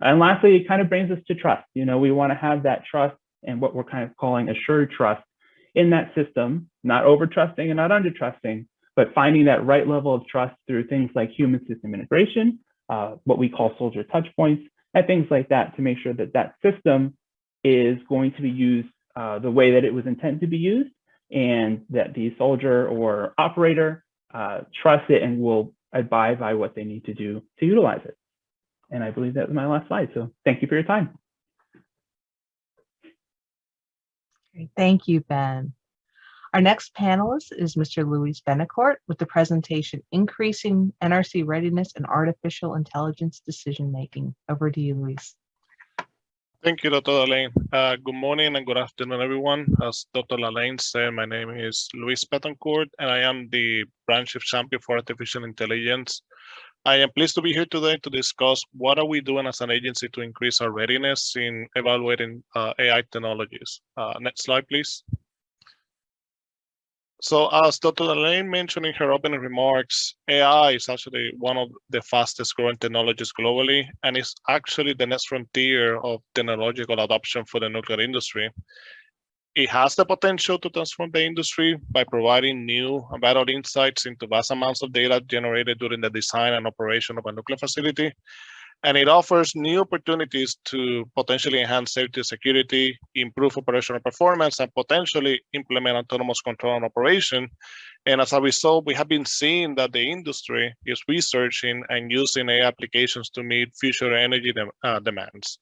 And lastly, it kind of brings us to trust. You know, we want to have that trust and what we're kind of calling assured trust in that system, not over trusting and not under trusting, but finding that right level of trust through things like human system integration, uh, what we call soldier touch points and things like that to make sure that that system is going to be used uh, the way that it was intended to be used and that the soldier or operator uh, trusts it and will abide by what they need to do to utilize it. And I believe that was my last slide. So thank you for your time. Great. Thank you, Ben. Our next panelist is Mr. Luis Betancourt with the presentation Increasing NRC Readiness and Artificial Intelligence Decision Making. Over to you, Luis. Thank you, Dr. Lalain. Uh, good morning and good afternoon, everyone. As Dr. Lalain said, my name is Luis Betancourt, and I am the Branch Chief Champion for Artificial Intelligence. I am pleased to be here today to discuss what are we doing as an agency to increase our readiness in evaluating uh, AI technologies. Uh, next slide, please. So as Dr. Lalain mentioned in her opening remarks, AI is actually one of the fastest growing technologies globally, and it's actually the next frontier of technological adoption for the nuclear industry. It has the potential to transform the industry by providing new and vital insights into vast amounts of data generated during the design and operation of a nuclear facility, and it offers new opportunities to potentially enhance safety security, improve operational performance, and potentially implement autonomous control and operation. And as a result, we have been seeing that the industry is researching and using AI applications to meet future energy de uh, demands.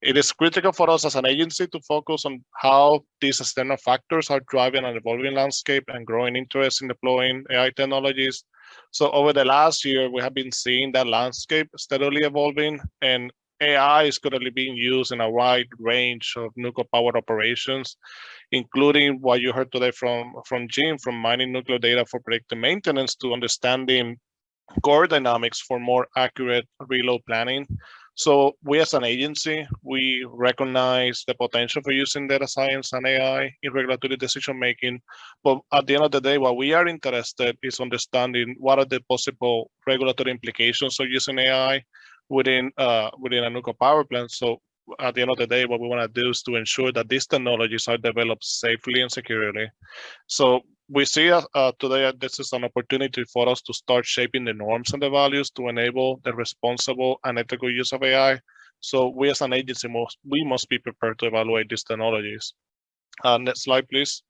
It is critical for us as an agency to focus on how these external factors are driving an evolving landscape and growing interest in deploying AI technologies. So over the last year, we have been seeing that landscape steadily evolving and AI is currently being used in a wide range of nuclear power operations, including what you heard today from, from Jim, from mining nuclear data for predictive maintenance to understanding core dynamics for more accurate reload planning so we as an agency, we recognize the potential for using data science and AI in regulatory decision making. But at the end of the day, what we are interested is understanding what are the possible regulatory implications of using AI within uh, within a nuclear power plant. So at the end of the day, what we want to do is to ensure that these technologies are developed safely and securely. So we see uh, uh, today that this is an opportunity for us to start shaping the norms and the values to enable the responsible and ethical use of AI. So we as an agency, must, we must be prepared to evaluate these technologies. Uh, next slide, please.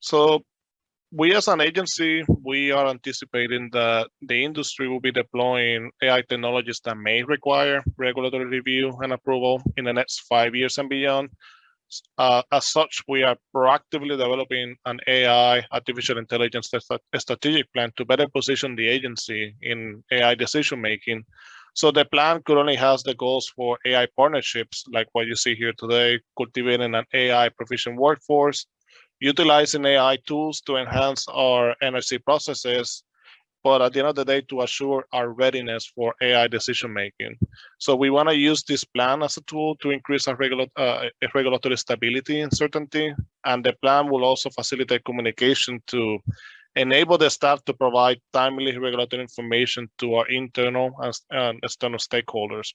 So we as an agency, we are anticipating that the industry will be deploying AI technologies that may require regulatory review and approval in the next five years and beyond. Uh, as such, we are proactively developing an AI, artificial intelligence strategic plan to better position the agency in AI decision making. So the plan currently has the goals for AI partnerships, like what you see here today, cultivating an AI proficient workforce, utilizing AI tools to enhance our NRC processes, but at the end of the day, to assure our readiness for AI decision making. So we want to use this plan as a tool to increase our regula uh, regulatory stability and certainty. And the plan will also facilitate communication to enable the staff to provide timely regulatory information to our internal and external stakeholders.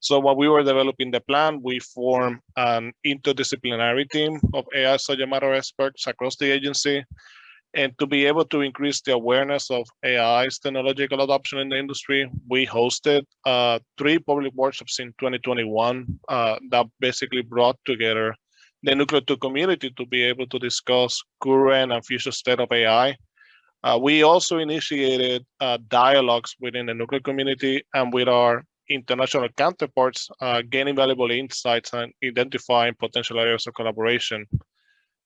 So while we were developing the plan, we formed an interdisciplinary team of AI subject matter experts across the agency and to be able to increase the awareness of AI's technological adoption in the industry, we hosted uh, three public workshops in 2021 uh, that basically brought together the Nuclear 2 community to be able to discuss current and future state of AI. Uh, we also initiated uh, dialogues within the nuclear community and with our international counterparts, uh, gaining valuable insights and identifying potential areas of collaboration.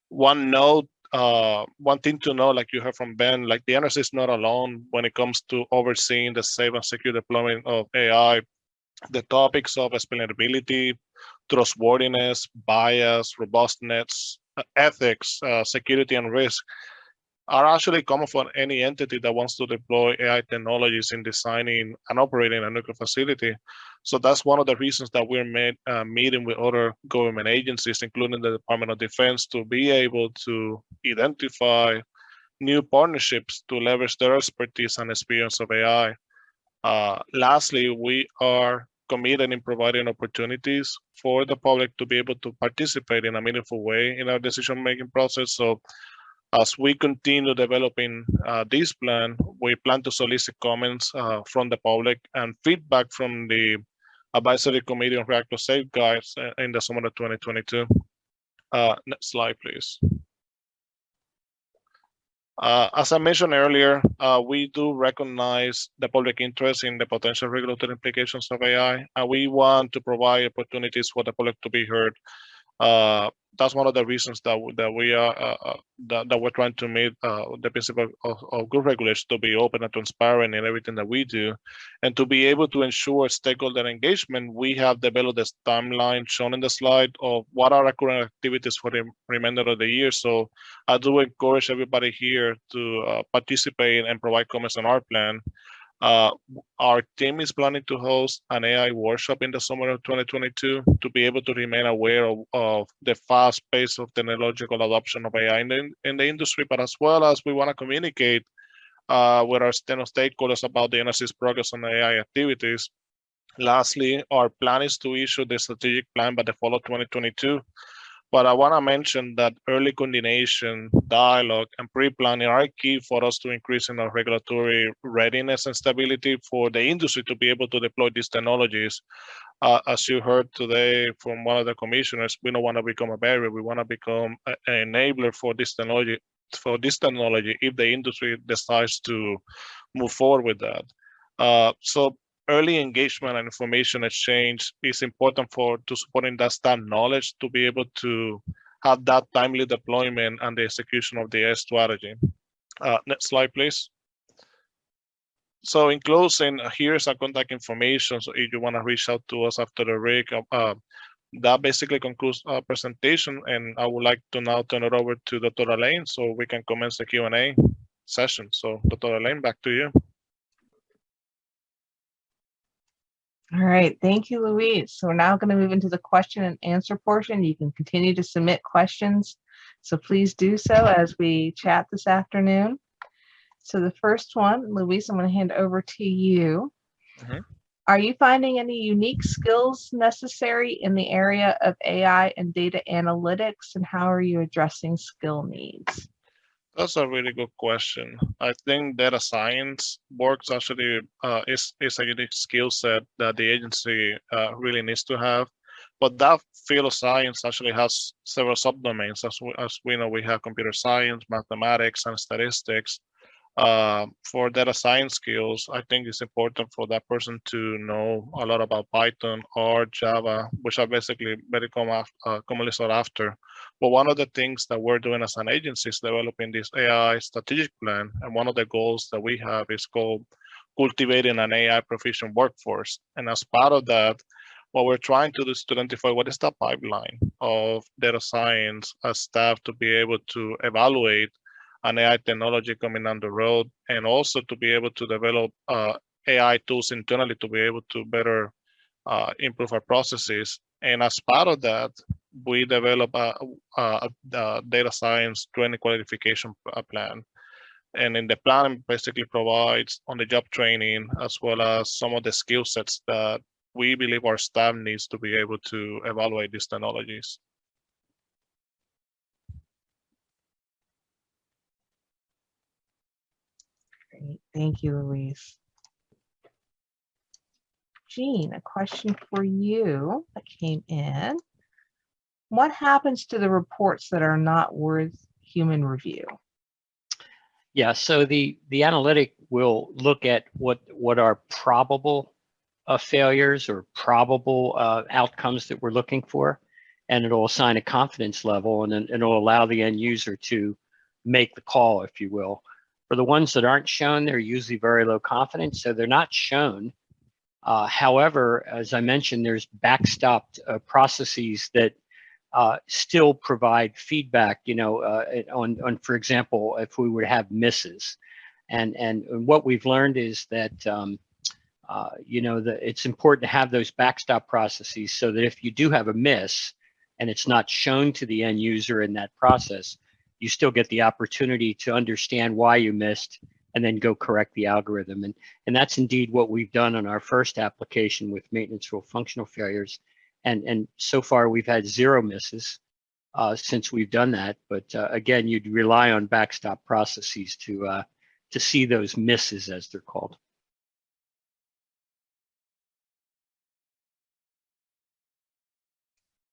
One note uh, one thing to know, like you heard from Ben, like the NRC is not alone when it comes to overseeing the safe and secure deployment of AI. The topics of explainability, trustworthiness, bias, robustness, ethics, uh, security, and risk are actually common for any entity that wants to deploy AI technologies in designing and operating a nuclear facility. So that's one of the reasons that we're made, uh, meeting with other government agencies, including the Department of Defense, to be able to identify new partnerships to leverage their expertise and experience of AI. Uh, lastly, we are committed in providing opportunities for the public to be able to participate in a meaningful way in our decision-making process. So As we continue developing uh, this plan, we plan to solicit comments uh, from the public and feedback from the Advisory Committee on Reactor Safeguards in the summer of 2022. Uh, Next slide, please. Uh, As I mentioned earlier, uh, we do recognize the public interest in the potential regulatory implications of AI, and we want to provide opportunities for the public to be heard. Uh, That's one of the reasons that that we are uh, uh, that that we're trying to meet uh, the principle of of good regulation to be open and transparent in everything that we do. And to be able to ensure stakeholder engagement, we have developed this timeline shown in the slide of what are our current activities for the remainder of the year. So I do encourage everybody here to uh, participate and provide comments on our plan. Uh, our team is planning to host an AI workshop in the summer of 2022 to be able to remain aware of, of the fast pace of technological adoption of AI in the, in the industry, but as well as we want to communicate uh, with our stakeholders about the NRC's progress on AI activities. Lastly, our plan is to issue the strategic plan by the fall of 2022. But I want to mention that early coordination, dialogue, and pre-planning are key for us to increase in our regulatory readiness and stability for the industry to be able to deploy these technologies. Uh, as you heard today from one of the commissioners, we don't want to become a barrier. We want to become an enabler for this technology for this technology if the industry decides to move forward with that. Uh, so early engagement and information exchange is important for to supporting that staff knowledge to be able to have that timely deployment and the execution of the strategy. Uh, next slide, please. So in closing, uh, here's our contact information. So if you want to reach out to us after the break, uh, uh, that basically concludes our presentation. And I would like to now turn it over to Dr. Elaine so we can commence the Q&A session. So Dr. Elaine, back to you. All right, thank you, Luis. So we're now going to move into the question and answer portion. You can continue to submit questions. So please do so as we chat this afternoon. So the first one, Luis, I'm going to hand over to you. Mhm. Are you finding any unique skills necessary in the area of AI and data analytics, and how are you addressing skill needs? That's a really good question. I think data science works actually uh, is is a unique skill set that the agency uh, really needs to have. But that field of science actually has several subdomains. As we, as we know, we have computer science, mathematics, and statistics. Uh, for data science skills, I think it's important for that person to know a lot about Python or Java, which are basically very common, uh, commonly sought after. But one of the things that we're doing as an agency is developing this AI strategic plan. And one of the goals that we have is called cultivating an AI proficient workforce. And as part of that, what we're trying to do is to identify what is the pipeline of data science as staff to be able to evaluate an AI technology coming down the road and also to be able to develop uh, AI tools internally to be able to better uh, improve our processes. And as part of that, we develop a, a, a data science training qualification plan. And in the plan basically provides on the job training as well as some of the skill sets that we believe our staff needs to be able to evaluate these technologies. Great, thank you, Luis. Jean, a question for you that came in. What happens to the reports that are not worth human review? Yeah, so the, the analytic will look at what, what are probable uh, failures or probable uh, outcomes that we're looking for. And it'll assign a confidence level and then it'll allow the end user to make the call, if you will. For the ones that aren't shown, they're usually very low confidence, so they're not shown. Uh, however, as I mentioned, there's backstopped uh, processes that uh, still provide feedback, you know, uh, on, on, for example, if we would have misses. And, and what we've learned is that, um, uh, you know, that it's important to have those backstop processes so that if you do have a miss and it's not shown to the end user in that process, you still get the opportunity to understand why you missed and then go correct the algorithm. And, and that's indeed what we've done on our first application with maintenance rule functional failures. And, and so far we've had zero misses. uh, since we've done that. But uh, again, you'd rely on backstop processes to uh, to see those misses, as they're called.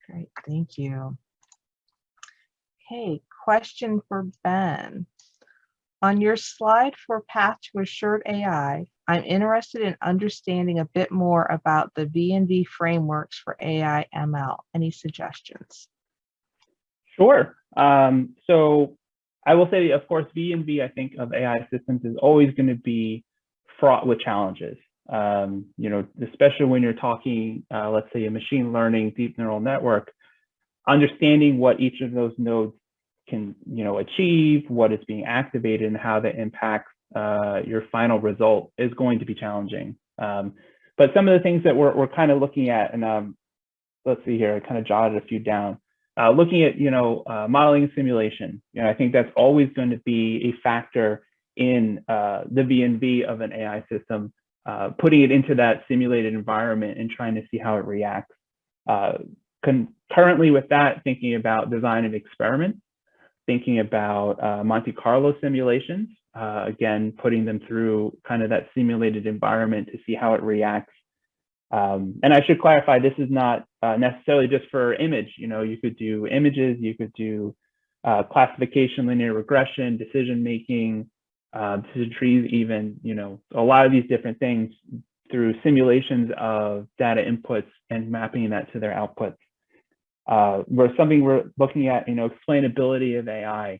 Great, thank you. Okay, question for Ben. On your slide for Path to Assured AI, I'm interested in understanding a bit more about the V and V frameworks for AI ML. Any suggestions? Sure. Um, so I will say, of course, V and V, I think of AI systems is always going to be fraught with challenges. Um, you know, especially when you're talking, uh, let's say a machine learning deep neural network, understanding what each of those nodes can, you know, achieve, what is being activated and how that impacts uh, your final result is going to be challenging. Um, but some of the things that we're, we're kind of looking at, and um, let's see here, I kind of jotted a few down. Uh, looking at, you know, uh, modeling and simulation, you know, I think that's always going to be a factor in uh, the V&V of an AI system, uh, putting it into that simulated environment and trying to see how it reacts. Uh, concurrently with that, thinking about design of experiments, thinking about uh, Monte Carlo simulations, again, putting them through kind of that simulated environment to see how it reacts um, and I should clarify, this is not uh, necessarily just for image. You know, you could do images, you could do uh, classification, linear regression, decision making, uh, decision trees, even, you know, a lot of these different things through simulations of data inputs and mapping that to their outputs. Uh, where something we're looking at, you know, explainability of AI,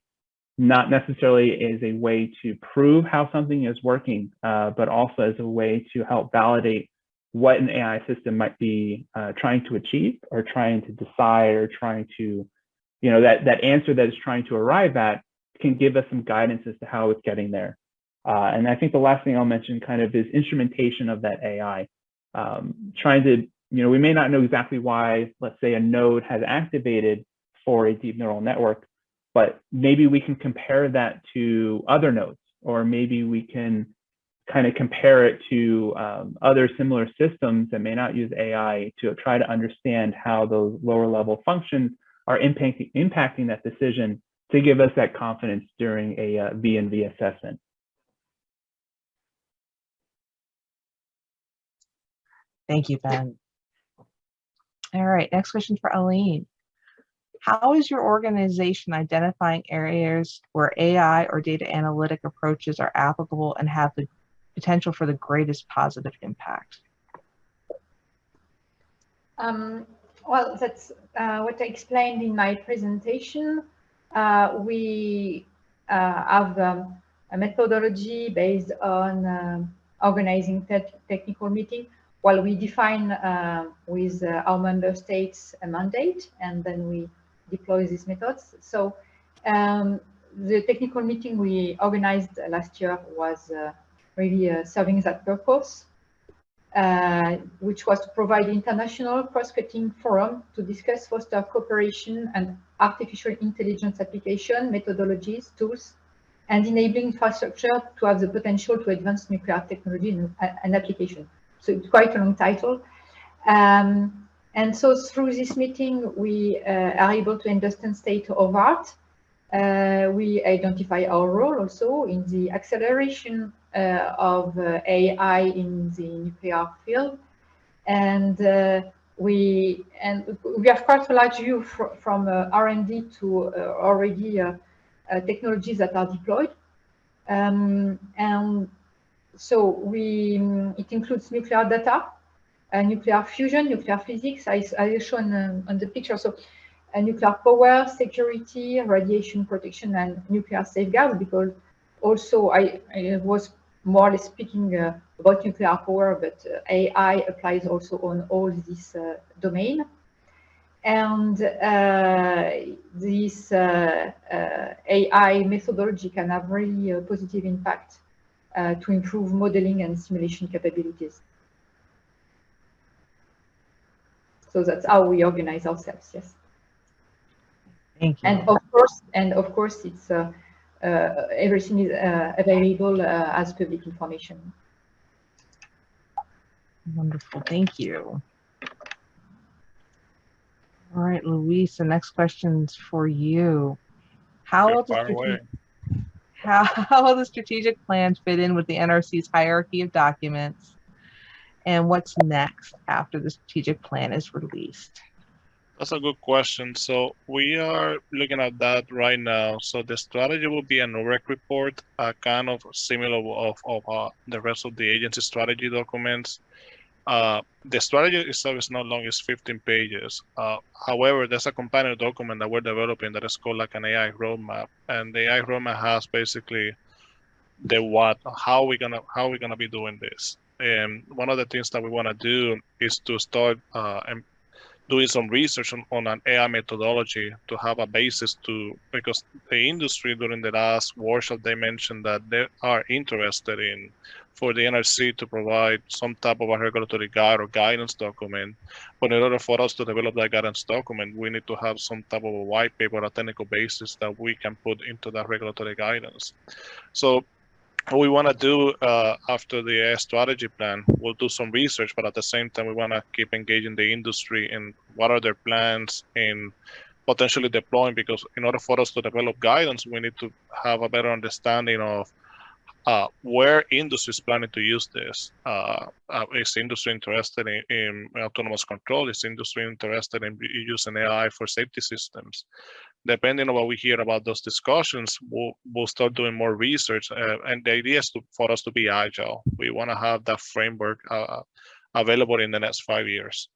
not necessarily as a way to prove how something is working, uh, but also as a way to help validate what an AI system might be uh, trying to achieve or trying to decide or trying to, you know, that, that answer that it's trying to arrive at can give us some guidance as to how it's getting there. Uh, and I think the last thing I'll mention kind of is instrumentation of that AI. Um, trying to, you know, we may not know exactly why, let's say a node has activated for a deep neural network, but maybe we can compare that to other nodes, or maybe we can kind of compare it to um, other similar systems that may not use AI to try to understand how those lower level functions are impacting, impacting that decision to give us that confidence during a uh, V&V assessment. Thank you, Ben. All right, next question for Aline. How is your organization identifying areas where AI or data analytic approaches are applicable and have the potential for the greatest positive impact? Um, well, that's uh, what I explained in my presentation. Uh, we uh, have um, a methodology based on uh, organizing te technical meeting while we define uh, with uh, our member states a mandate and then we deploy these methods. So um, the technical meeting we organized last year was really uh, serving that purpose, uh, which was to provide international cross-cutting forum to discuss foster cooperation and artificial intelligence application, methodologies, tools, and enabling infrastructure to have the potential to advance nuclear technology and, and application. So it's quite a long title. Um, and so through this meeting, we uh, are able to understand state of art. Uh, we identify our role also in the acceleration uh, of uh, AI in the nuclear field. And uh, we and we have quite a large view fr from R&D to already technologies that are deployed. Um, and so we it includes nuclear data, uh, nuclear fusion, nuclear physics, as I, I shown um, on the picture. So uh, nuclear power, security, radiation protection, and nuclear safeguards, because also I, I was more or less speaking uh, about nuclear power, but uh, AI applies also on all this uh, domain. And this AI methodology can have really a positive impact to improve modeling and simulation capabilities. So that's how we organize ourselves, yes. Thank you. And of course, and of course, it's uh, uh, everything is uh, available uh, as public information. Wonderful, thank you. All right, Luis, the next question's for you. How Okay, will the fire strate- away. How, will the strategic plan fit in with the NRC's hierarchy of documents? And what's next after the strategic plan is released? That's a good question. So we are looking at that right now. So the strategy will be an NUREG report, uh, kind of similar of, of uh, the rest of the agency strategy documents. Uh, the strategy itself is not long, it's 15 pages. Uh, however, there's a companion document that we're developing that is called like an AI roadmap. And the AI roadmap has basically the what, how we're gonna how we're gonna be doing this. And one of the things that we want to do is to start uh, doing some research on, on an AI methodology to have a basis to because the industry during the last workshop they mentioned that they are interested in for the NRC to provide some type of a regulatory guide or guidance document. But in order for us to develop that guidance document, we need to have some type of a white paper or a technical basis that we can put into that regulatory guidance. So what we want to do uh, after the strategy plan, we'll do some research, but at the same time, we want to keep engaging the industry in what are their plans in potentially deploying. Because in order for us to develop guidance, we need to have a better understanding of uh, where industry is planning to use this. Uh, uh, is industry interested in, in autonomous control? Is industry interested in using AI for safety systems? depending on what we hear about those discussions, we'll, we'll start doing more research. Uh, and the idea is to, for us to be agile. We want to have that framework uh, available in the next five years.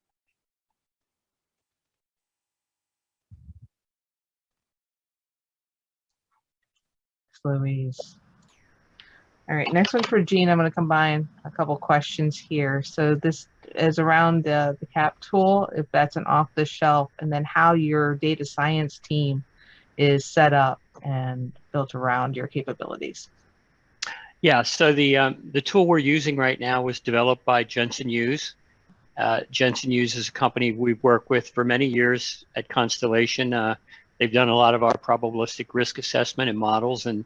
Luis. All right, next one for Gene. I'm going to combine a couple questions here. So this is around the, the CAP tool, if that's an off the shelf, and then how your data science team is set up and built around your capabilities. Yeah, so the um, the tool we're using right now was developed by Jensen Hughes. Uh, Jensen Hughes is a company we've worked with for many years at Constellation. Uh, they've done a lot of our probabilistic risk assessment and models, and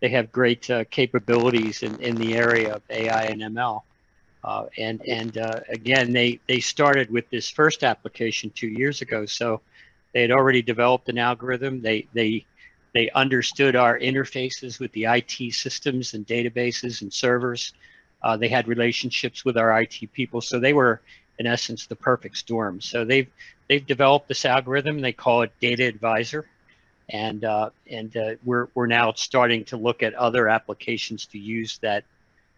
they have great uh, capabilities in, in the area of AI and ML. Uh, and and uh, again, they they started with this first application two years ago, so they had already developed an algorithm. They they they understood our interfaces with the IT systems and databases and servers. Uh, they had relationships with our IT people, so they were in essence the perfect storm. So they've they've developed this algorithm. They call it Data Advisor, and uh, and uh, we're we're now starting to look at other applications to use that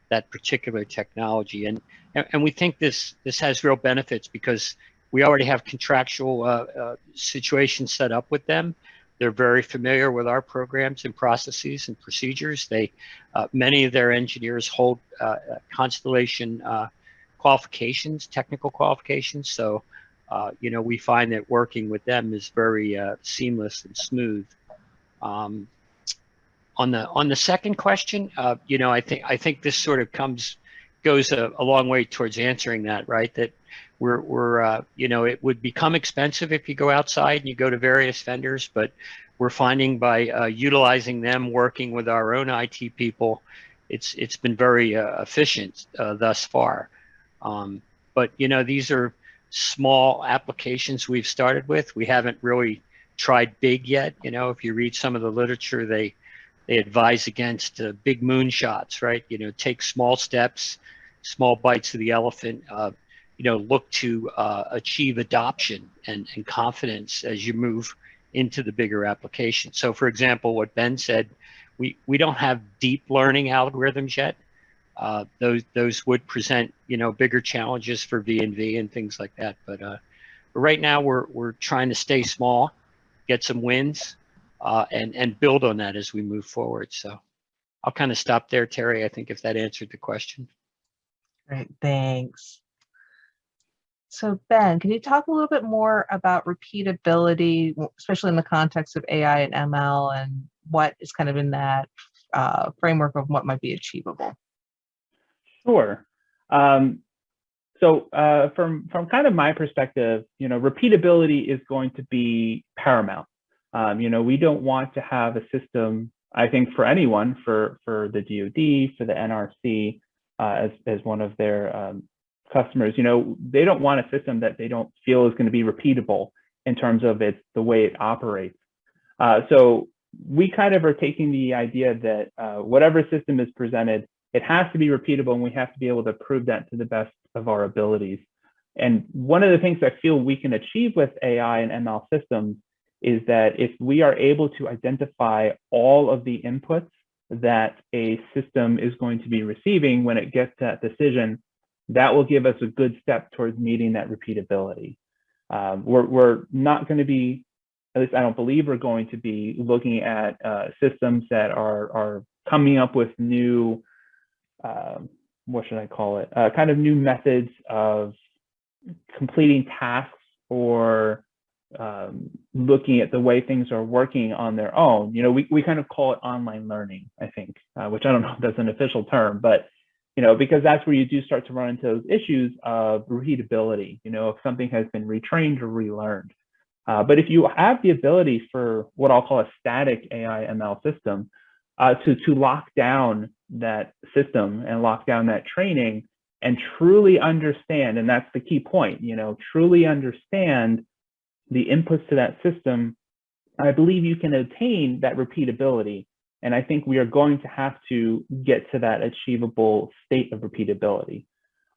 that particular technology. And and, we think this this has real benefits because we already have contractual uh, uh, situations set up with them. They're very familiar with our programs and processes and procedures. They, uh, many of their engineers hold uh, Constellation qualifications, technical qualifications. So, uh, you know, we find that working with them is very uh, seamless and smooth. Um, on the on the second question, uh, you know, I think I think this sort of comes goes a, a long way towards answering that, right? That we're, we're uh, you know, it would become expensive if you go outside and you go to various vendors, but we're finding by uh, utilizing them, working with our own IT people, it's it's been very uh, efficient thus far. Um, but you know, these are small applications we've started with. We haven't really tried big yet. You know, if you read some of the literature, they they advise against uh, big moonshots, right? You know, take small steps, small bites of the elephant. Uh, you know, look to uh, achieve adoption and, and confidence as you move into the bigger application. So, for example, what Ben said, we we don't have deep learning algorithms yet. Uh, those those would present you know bigger challenges for V and things like that. But, uh, right now we're we're trying to stay small, get some wins, uh, and and build on that as we move forward. So I'll kind of stop there, Terry. I think if that answered the question. Great, thanks. So Ben, can you talk a little bit more about repeatability, especially in the context of AI and ML and what is kind of in that uh, framework of what might be achievable? Sure. Um, so uh, from from kind of my perspective, you know, repeatability is going to be paramount. Um, you know, we don't want to have a system. I think for anyone, for for the DoD, for the NRC, uh, as as one of their um, customers, you know, they don't want a system that they don't feel is going to be repeatable in terms of its the way it operates. Uh, so we kind of are taking the idea that uh, whatever system is presented, it has to be repeatable and we have to be able to prove that to the best of our abilities. And one of the things I feel we can achieve with AI and ML systems is that if we are able to identify all of the inputs that a system is going to be receiving when it gets that decision, that will give us a good step towards meeting that repeatability. Um, we're, we're not going to be, at least I don't believe we're going to be looking at uh, systems that are, are coming up with new, um, what should I call it, uh, kind of new methods of completing tasks or um, looking at the way things are working on their own. You know, we, we kind of call it online learning, I think, uh, which I don't know if that's an official term, but, you know, because that's where you do start to run into those issues of repeatability, you know, if something has been retrained or relearned. Uh, but if you have the ability for what I'll call a static AI ML system uh, to, to lock down that system and lock down that training and truly understand, and that's the key point, you know, truly understand the inputs to that system, I believe you can attain that repeatability. And I think we are going to have to get to that achievable state of repeatability.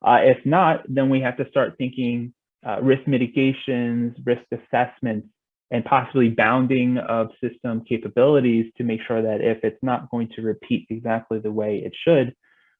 Uh, if not, then we have to start thinking uh, risk mitigations, risk assessments, and possibly bounding of system capabilities to make sure that if it's not going to repeat exactly the way it should,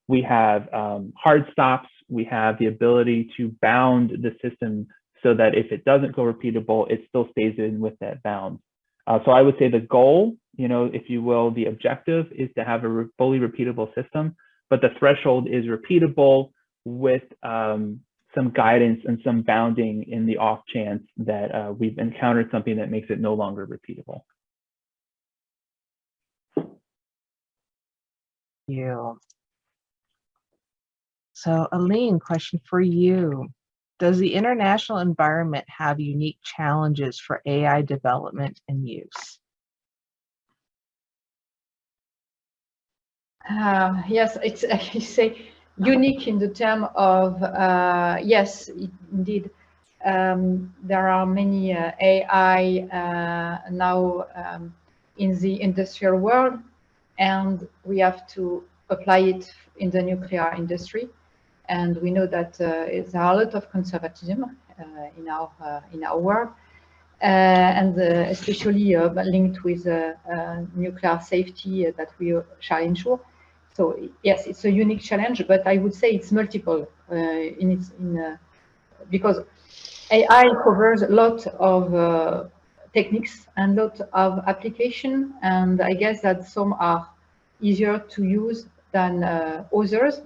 we have um, hard stops, we have the ability to bound the system so that if it doesn't go repeatable, it still stays in with that bound. Uh, so I would say the goal, you know, if you will, the objective is to have a re fully repeatable system, but the threshold is repeatable with um, some guidance and some bounding in the off chance that uh, we've encountered something that makes it no longer repeatable. You. So Aline, question for you. Does the international environment have unique challenges for AI development and use? Uh, yes, it's I say unique in the term of uh, yes, it, indeed. Um, there are many uh, AI uh, now um, in the industrial world, and we have to apply it in the nuclear industry and we know that uh, there are a lot of conservatism uh, in our in our world, and especially linked with nuclear safety that we shall ensure. So yes, it's a unique challenge, but I would say it's multiple in its in because AI covers a lot of techniques and a lot of application, and I guess that some are easier to use than uh, others.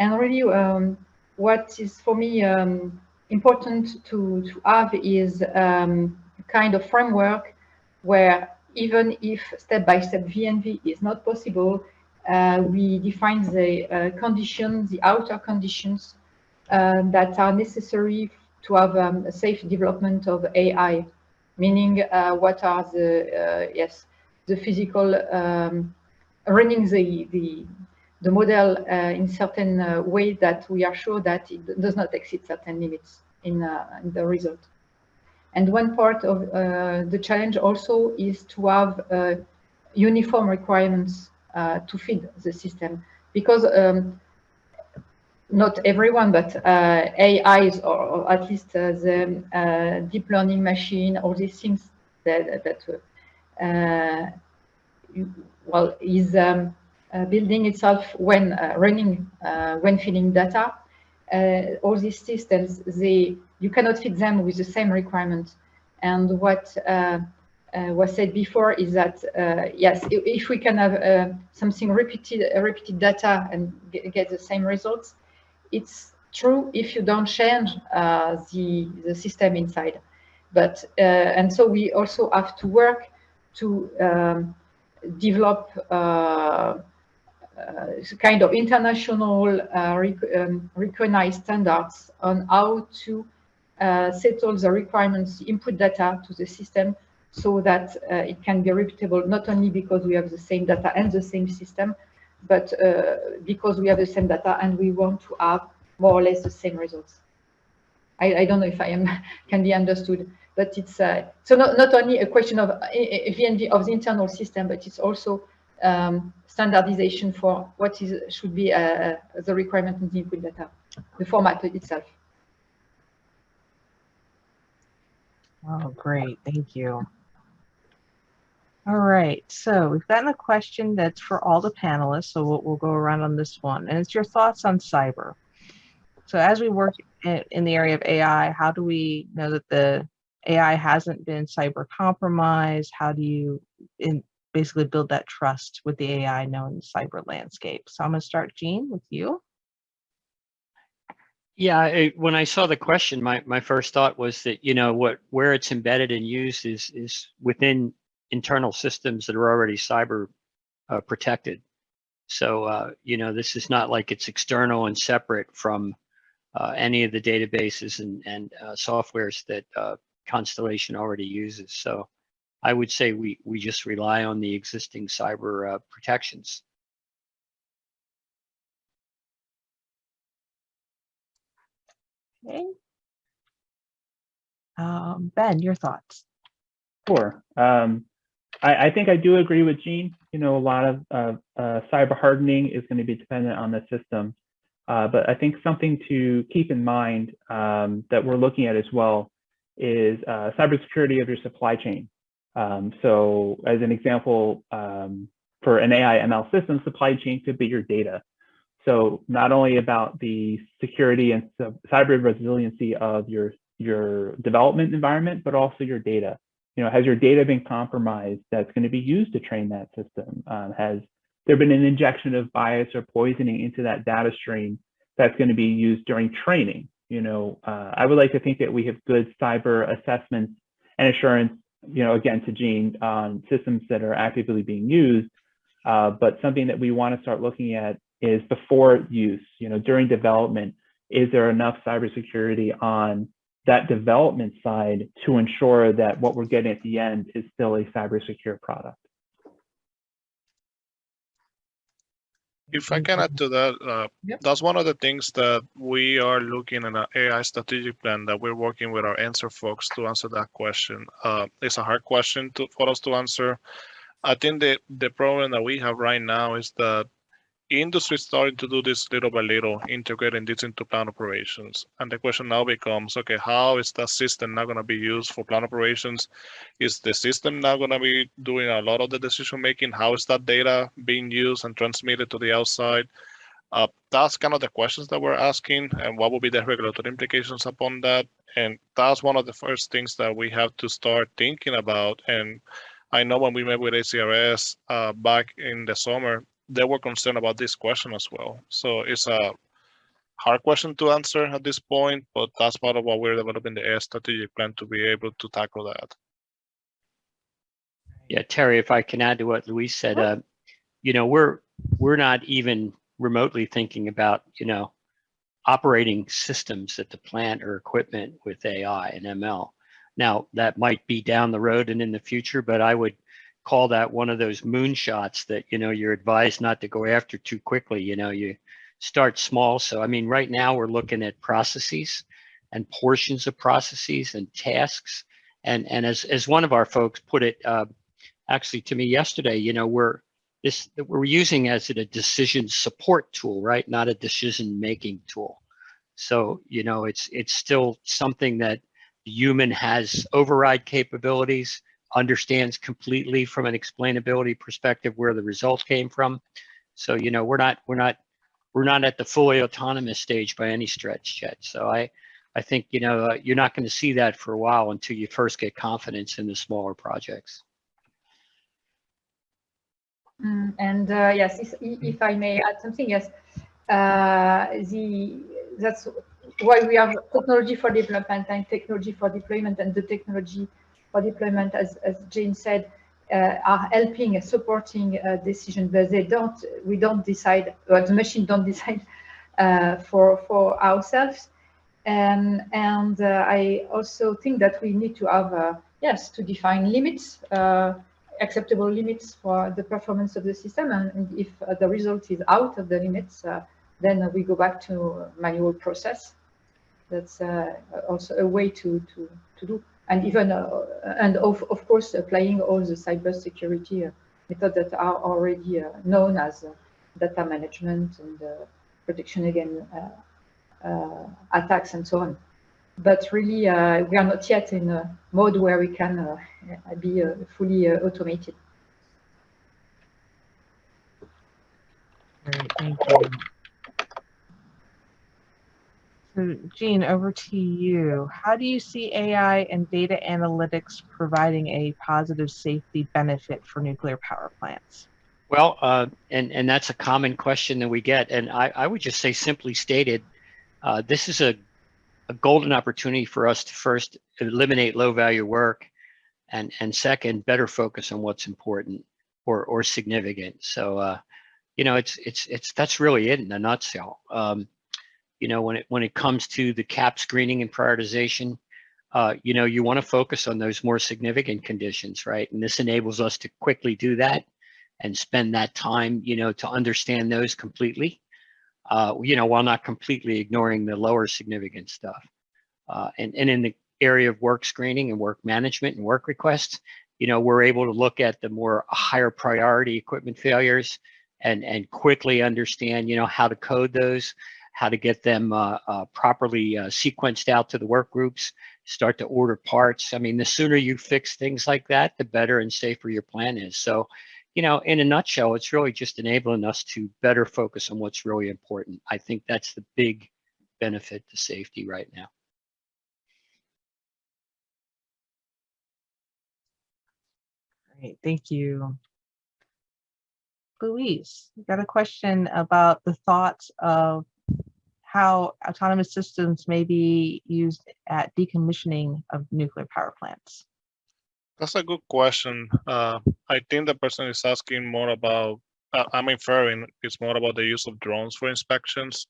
And really, um, what is for me um, important to, to have is um, kind of framework where even if step-by-step -step VNV is not possible, uh, we define the uh, conditions, the outer conditions uh, that are necessary to have um, a safe development of AI, meaning uh, what are the, uh, yes, the physical, um, running the, the, the model uh, in certain uh, way that we are sure that it does not exceed certain limits in, uh, in the result. And one part of the challenge also is to have uniform requirements to feed the system because um, not everyone, but uh, AIs or, at least uh, the uh, deep learning machine, all these things that, that well, is um, uh, building itself when uh, running, uh, when feeding data. all these systems, they you cannot fit them with the same requirements. And what was said before is that yes, if, we can have something repeated, repeated data and get, get the same results, it's true if you don't change uh, the, the system inside. But, uh, and so we also have to work to um, develop uh, uh, kind of international uh, rec um, recognized standards on how to uh, settle the requirements, input data to the system so that it can be repeatable, not only because we have the same data and the same system, but because we have the same data and we want to have more or less the same results. I, I don't know if I am can be understood, but it's uh, so not, not only a question of uh, VNV of the internal system, but it's also um, standardization for what is should be uh, the requirement in the input data, the format itself. Oh, great. Thank you. All right, so we've gotten a question that's for all the panelists, so we'll, we'll go around on this one. And it's your thoughts on cyber. So as we work in, in the area of AI, how do we know that the AI hasn't been cyber compromised? How do you in, basically build that trust with the AI knowing the cyber landscape? So I'm gonna start, Jean, with you. Yeah, it, when I saw the question, my, my first thought was that, you know, what where it's embedded and used is is within internal systems that are already cyber uh, protected. So, uh, you know, this is not like it's external and separate from uh, any of the databases and, and uh, softwares that uh, Constellation already uses. So I would say we, we just rely on the existing cyber uh, protections. Okay. Um, ben, your thoughts? Sure. Um, I, I, think I do agree with Gene. You know, a lot of uh, uh, cyber hardening is going to be dependent on the system. Uh, but I think something to keep in mind um, that we're looking at as well is uh, cybersecurity of your supply chain. Um, so as an example, um, for an AI ML system, supply chain could be your data. So not only about the security and cyber resiliency of your, your development environment, but also your data. You know, has your data been compromised that's going to be used to train that system? Um, has there been an injection of bias or poisoning into that data stream that's going to be used during training? You know, uh, I would like to think that we have good cyber assessments and assurance, you know, again, to Jean, on systems that are actively being used, uh, but something that we want to start looking at is before use, you know, during development, is there enough cybersecurity on that development side to ensure that what we're getting at the end is still a cyber secure product? If I can add to that, uh, Yep. that's one of the things that we are looking at an AI strategic plan that we're working with our answer folks to answer that question. Uh, it's a hard question to, for us to answer. I think the, the problem that we have right now is that industry is starting to do this little by little, integrating this into plant operations. And the question now becomes, okay, how is that system now going to be used for plant operations? Is the system now going to be doing a lot of the decision making? How is that data being used and transmitted to the outside? Uh, that's kind of the questions that we're asking and what will be the regulatory implications upon that. And that's one of the first things that we have to start thinking about. And I know when we met with ACRS uh, back in the summer, they were concerned about this question as well. So it's a hard question to answer at this point, but that's part of what we're developing the AI strategic plan to be able to tackle that. Yeah, Terry, if I can add to what Luis said, uh, you know, we're we're not even remotely thinking about, you know, operating systems at the plant or equipment with AI and ML. Now, that might be down the road and in the future, but I would call that one of those moonshots that you know you're advised not to go after too quickly you know you start small. So i mean right now we're looking at processes and portions of processes and tasks. And and as as one of our folks put it uh, actually to me yesterday you know we're this we're using as a decision support tool right? Not a decision making tool. So you know it's it's still something that human has override capabilities understands completely from an explainability perspective where the result came from. So, you know, we're not, we're not, we're not at the fully autonomous stage by any stretch yet. So I, I think, you know, uh, you're not going to see that for a while until you first get confidence in the smaller projects. Mm, and uh, yes, if, if, I may add something, yes, uh, the that's why we have technology for development and technology for deployment and the technology for deployment, as, as Jane said, uh, are helping, and supporting uh, decision, but they don't, we don't decide, or the machine don't decide uh, for, for ourselves. Um, and uh, I also think that we need to have, uh, yes, to define limits, uh, acceptable limits for the performance of the system. And if the result is out of the limits, then we go back to manual process. that's uh, also a way to to to do. And even uh, and of of course applying all the cybersecurity uh, methods that are already uh, known as uh, data management and uh, protection against uh, attacks and so on. But really, we are not yet in a mode where we can be fully automated. Thank you. So Jean, over to you. How do you see AI and data analytics providing a positive safety benefit for nuclear power plants? Well, uh, and and that's a common question that we get, and I, I would just say simply stated, uh, this is a a golden opportunity for us to first eliminate low value work, and and second, better focus on what's important or or significant. So, uh, you know, it's it's it's that's really it in a nutshell. Um, you know, when it when it comes to the cap screening and prioritization, uh, you know, you want to focus on those more significant conditions, right? And this enables us to quickly do that and spend that time, you know, to understand those completely, uh, you know, while not completely ignoring the lower significant stuff. Uh, and, and in the area of work screening and work management and work requests, you know, we're able to look at the more higher priority equipment failures and, and quickly understand, you know, how to code those, how to get them uh, uh, properly uh, sequenced out to the work groups, start to order parts. I mean, the sooner you fix things like that, the better and safer your plan is. So, you know, in a nutshell, it's really just enabling us to better focus on what's really important. I think that's the big benefit to safety right now. Great, thank you. Luis, you got a question about the thoughts of how autonomous systems may be used at decommissioning of nuclear power plants. That's a good question. Uh, I think the person is asking more about, uh, I'm inferring it's more about the use of drones for inspections.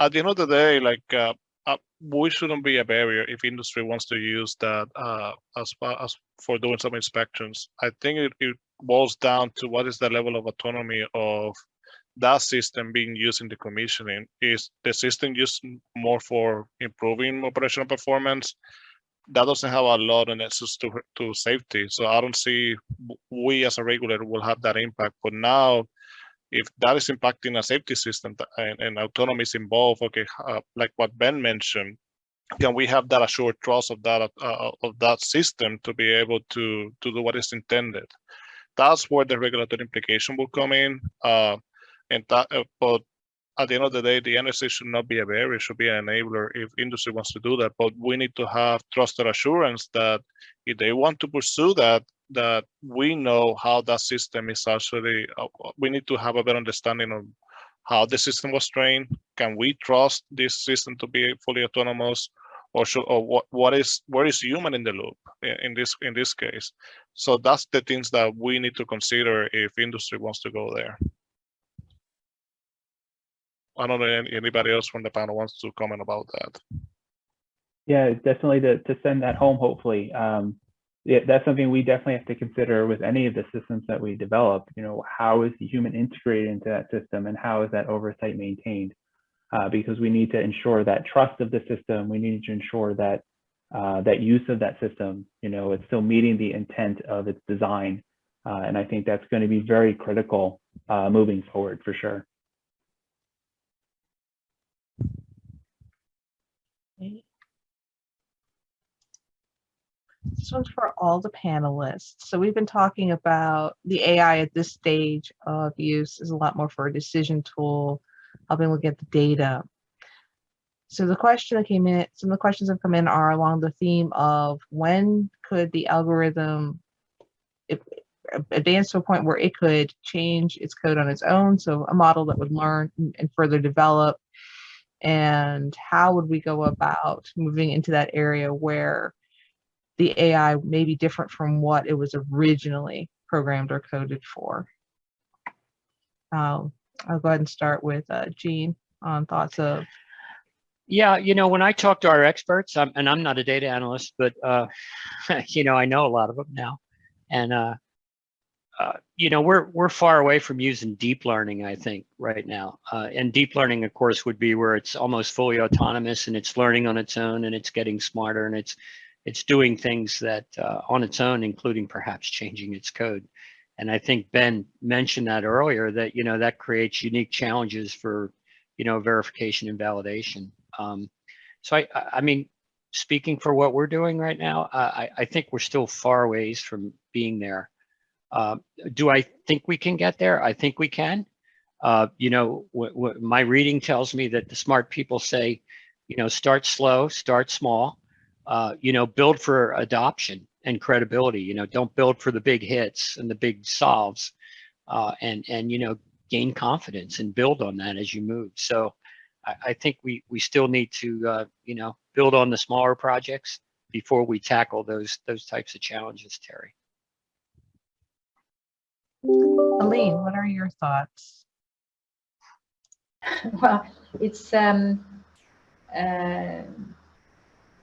At the end of the day, like, uh, uh, we shouldn't be a barrier if industry wants to use that uh, as as for doing some inspections. I think it, it boils down to what is the level of autonomy of that system being used in the commissioning. Is the system used more for improving operational performance? that doesn't have a lot of nexus to to safety. So I don't see we as a regulator will have that impact. But now, if that is impacting a safety system and, and autonomy is involved, okay, uh, like what Ben mentioned, can we have that assured trust of that uh, of that system to be able to to do what is intended? That's where the regulatory implication will come in. Uh, and that, uh, but at the end of the day, the NSA should not be a barrier, it should be an enabler if industry wants to do that. But we need to have trusted assurance that if they want to pursue that, that we know how that system is actually, uh, we need to have a better understanding of how the system was trained. Can we trust this system to be fully autonomous? Or should, or what, what is, where is human in the loop in, in this, in this case? So that's the things that we need to consider if industry wants to go there. I don't know anybody else from the panel wants to comment about that. Yeah, definitely to, to send that home, hopefully. Um, yeah, that's something we definitely have to consider with any of the systems that we develop. You know, how is the human integrated into that system and how is that oversight maintained? Uh, because we need to ensure that trust of the system. We need to ensure that uh, that use of that system, you know, it's still meeting the intent of its design. Uh, and I think that's going to be very critical uh, moving forward for sure. This one's for all the panelists. So we've been talking about the AI at this stage of use is a lot more for a decision tool, helping look at the data. So the question that came in, some of the questions that come in are along the theme of when could the algorithm advance to a point where it could change its code on its own. So a model that would learn and further develop. And how would we go about moving into that area where the AI may be different from what it was originally programmed or coded for. Um, I'll go ahead and start with uh, Jean on thoughts of. Yeah, you know, when I talk to our experts, I'm, and I'm not a data analyst, but uh, you know, I know a lot of them now, and uh, uh, you know, we're we're far away from using deep learning, I think, right now. Uh, and deep learning, of course, would be where it's almost fully autonomous and it's learning on its own and it's getting smarter and it's it's doing things that uh, on its own, including perhaps changing its code. And I think Ben mentioned that earlier that you know that creates unique challenges for you know verification and validation. Um, so I I mean, speaking for what we're doing right now, I I think we're still far ways from being there. Uh, do I think we can get there? I think we can. Uh, you know, my reading tells me that the smart people say, you know, start slow, start small, uh, you know, build for adoption and credibility. You know, don't build for the big hits and the big solves, uh, and and you know, gain confidence and build on that as you move. So, I, I think we we still need to uh, you know build on the smaller projects before we tackle those those types of challenges, Terry. Aline, what are your thoughts? Well, it's um,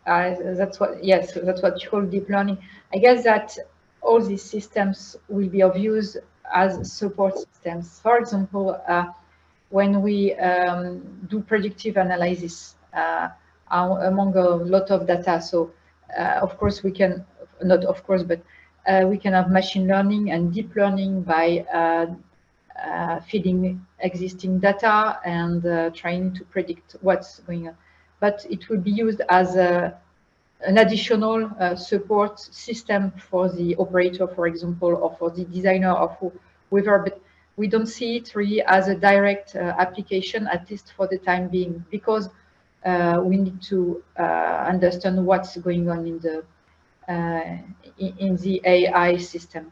that's what yes, that's what you call deep learning. I guess that all these systems will be of use as support systems. For example, uh, when we um, do predictive analysis uh, among a lot of data, so uh, of course we can not of course, but uh, we can have machine learning and deep learning by uh, feeding existing data and trying to predict what's going on. But it will be used as a, an additional uh, support system for the operator, for example, or for the designer of whoever. But we don't see it really as a direct uh, application, at least for the time being, because uh, we need to uh, understand what's going on in the in, in the AI system.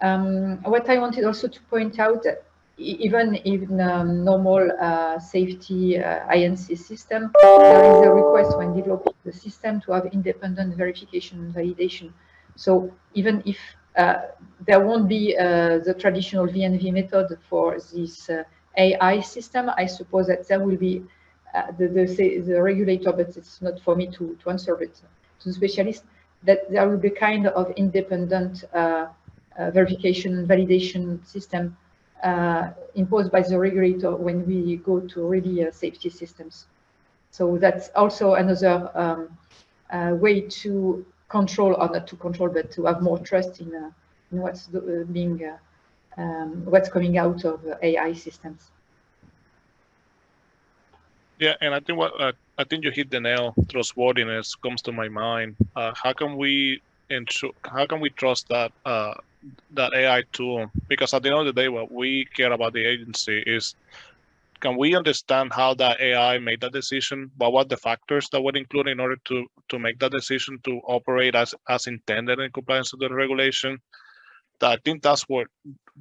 Um, what I wanted also to point out, even in um, normal uh, safety uh, INC system, there is a request when developing the system to have independent verification and validation. So even if uh, there won't be uh, the traditional VNV method for this uh, AI system, I suppose that there will be uh, the, the, the regulator, but it's not for me to, to answer, it to the specialist, that there will be kind of independent verification and validation system imposed by the regulator when we go to really uh, safety systems. So that's also another um, way to control, or not to control, but to have more trust in, in what's being, um, what's coming out of AI systems. Yeah, and I think what uh, I think you hit the nail. Trustworthiness comes to my mind. Uh, how can we ensure? How can we trust that uh, that AI tool because at the end of the day, what we care about the agency is can we understand how that AI made that decision? But what the factors that were included in order to to make that decision to operate as as intended in compliance with the regulation? That I think that's what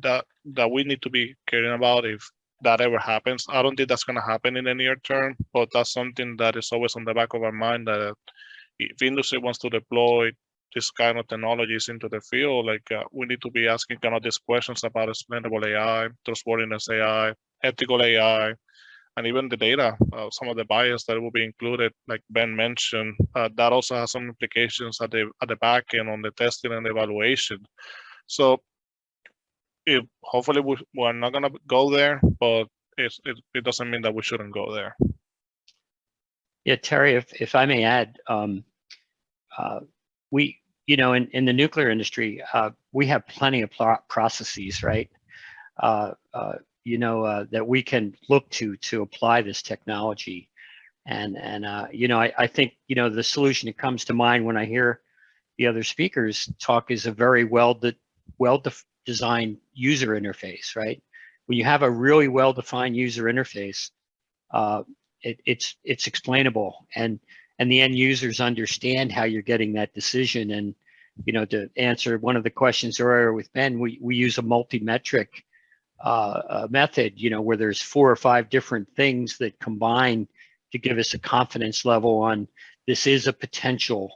that that we need to be caring about if that ever happens. I don't think that's going to happen in the near term, but that's something that is always on the back of our mind that if industry wants to deploy this kind of technologies into the field, like uh, we need to be asking kind of these questions about explainable AI, trustworthiness AI, ethical AI, and even the data, uh, some of the bias that will be included, like Ben mentioned, uh, that also has some implications at the at the back end on the testing and evaluation. So, hopefully we, we're not gonna go there, but it, it it doesn't mean that we shouldn't go there. Yeah, Terry, if if I may add, um, uh, we you know, in, in the nuclear industry, uh, we have plenty of processes, right? Uh, uh, you know, uh, that we can look to to apply this technology. And, and uh, you know, I, I think, you know, the solution that comes to mind when I hear the other speakers talk is a very well, de well de designed user interface, right? When you have a really well-defined user interface, uh, it, it's it's explainable and and the end users understand how you're getting that decision. And, you know, to answer one of the questions earlier with Ben, we, we use a multi-metric uh, method, you know, where there's four or five different things that combine to give us a confidence level on this is a potential,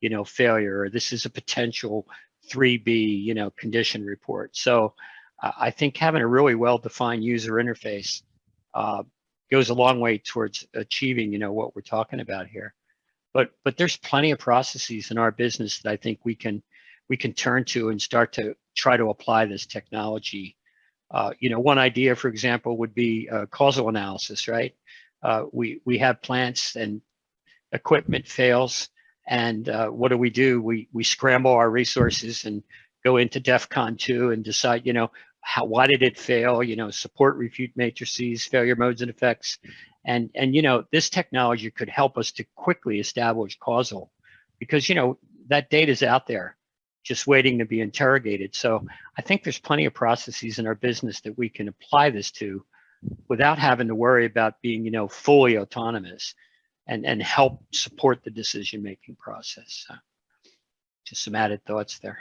you know, failure, or this is a potential 3B, you know, condition report. So uh, I think having a really well-defined user interface uh, goes a long way towards achieving, you know, what we're talking about here but but there's plenty of processes in our business that I think we can we can turn to and start to try to apply this technology. Uh, you know, one idea, for example, would be uh, causal analysis, right? Uh, we, we have plants and equipment fails, and uh, what do we do? We, we scramble our resources and go into DEFCON 2 and decide, you know, how, why did it fail? You know, support refute matrices, failure modes and effects. And, and, you know, this technology could help us to quickly establish causal because, you know, that data is out there just waiting to be interrogated. So I think there's plenty of processes in our business that we can apply this to without having to worry about being, you know, fully autonomous and, and help support the decision-making process. So just some added thoughts there.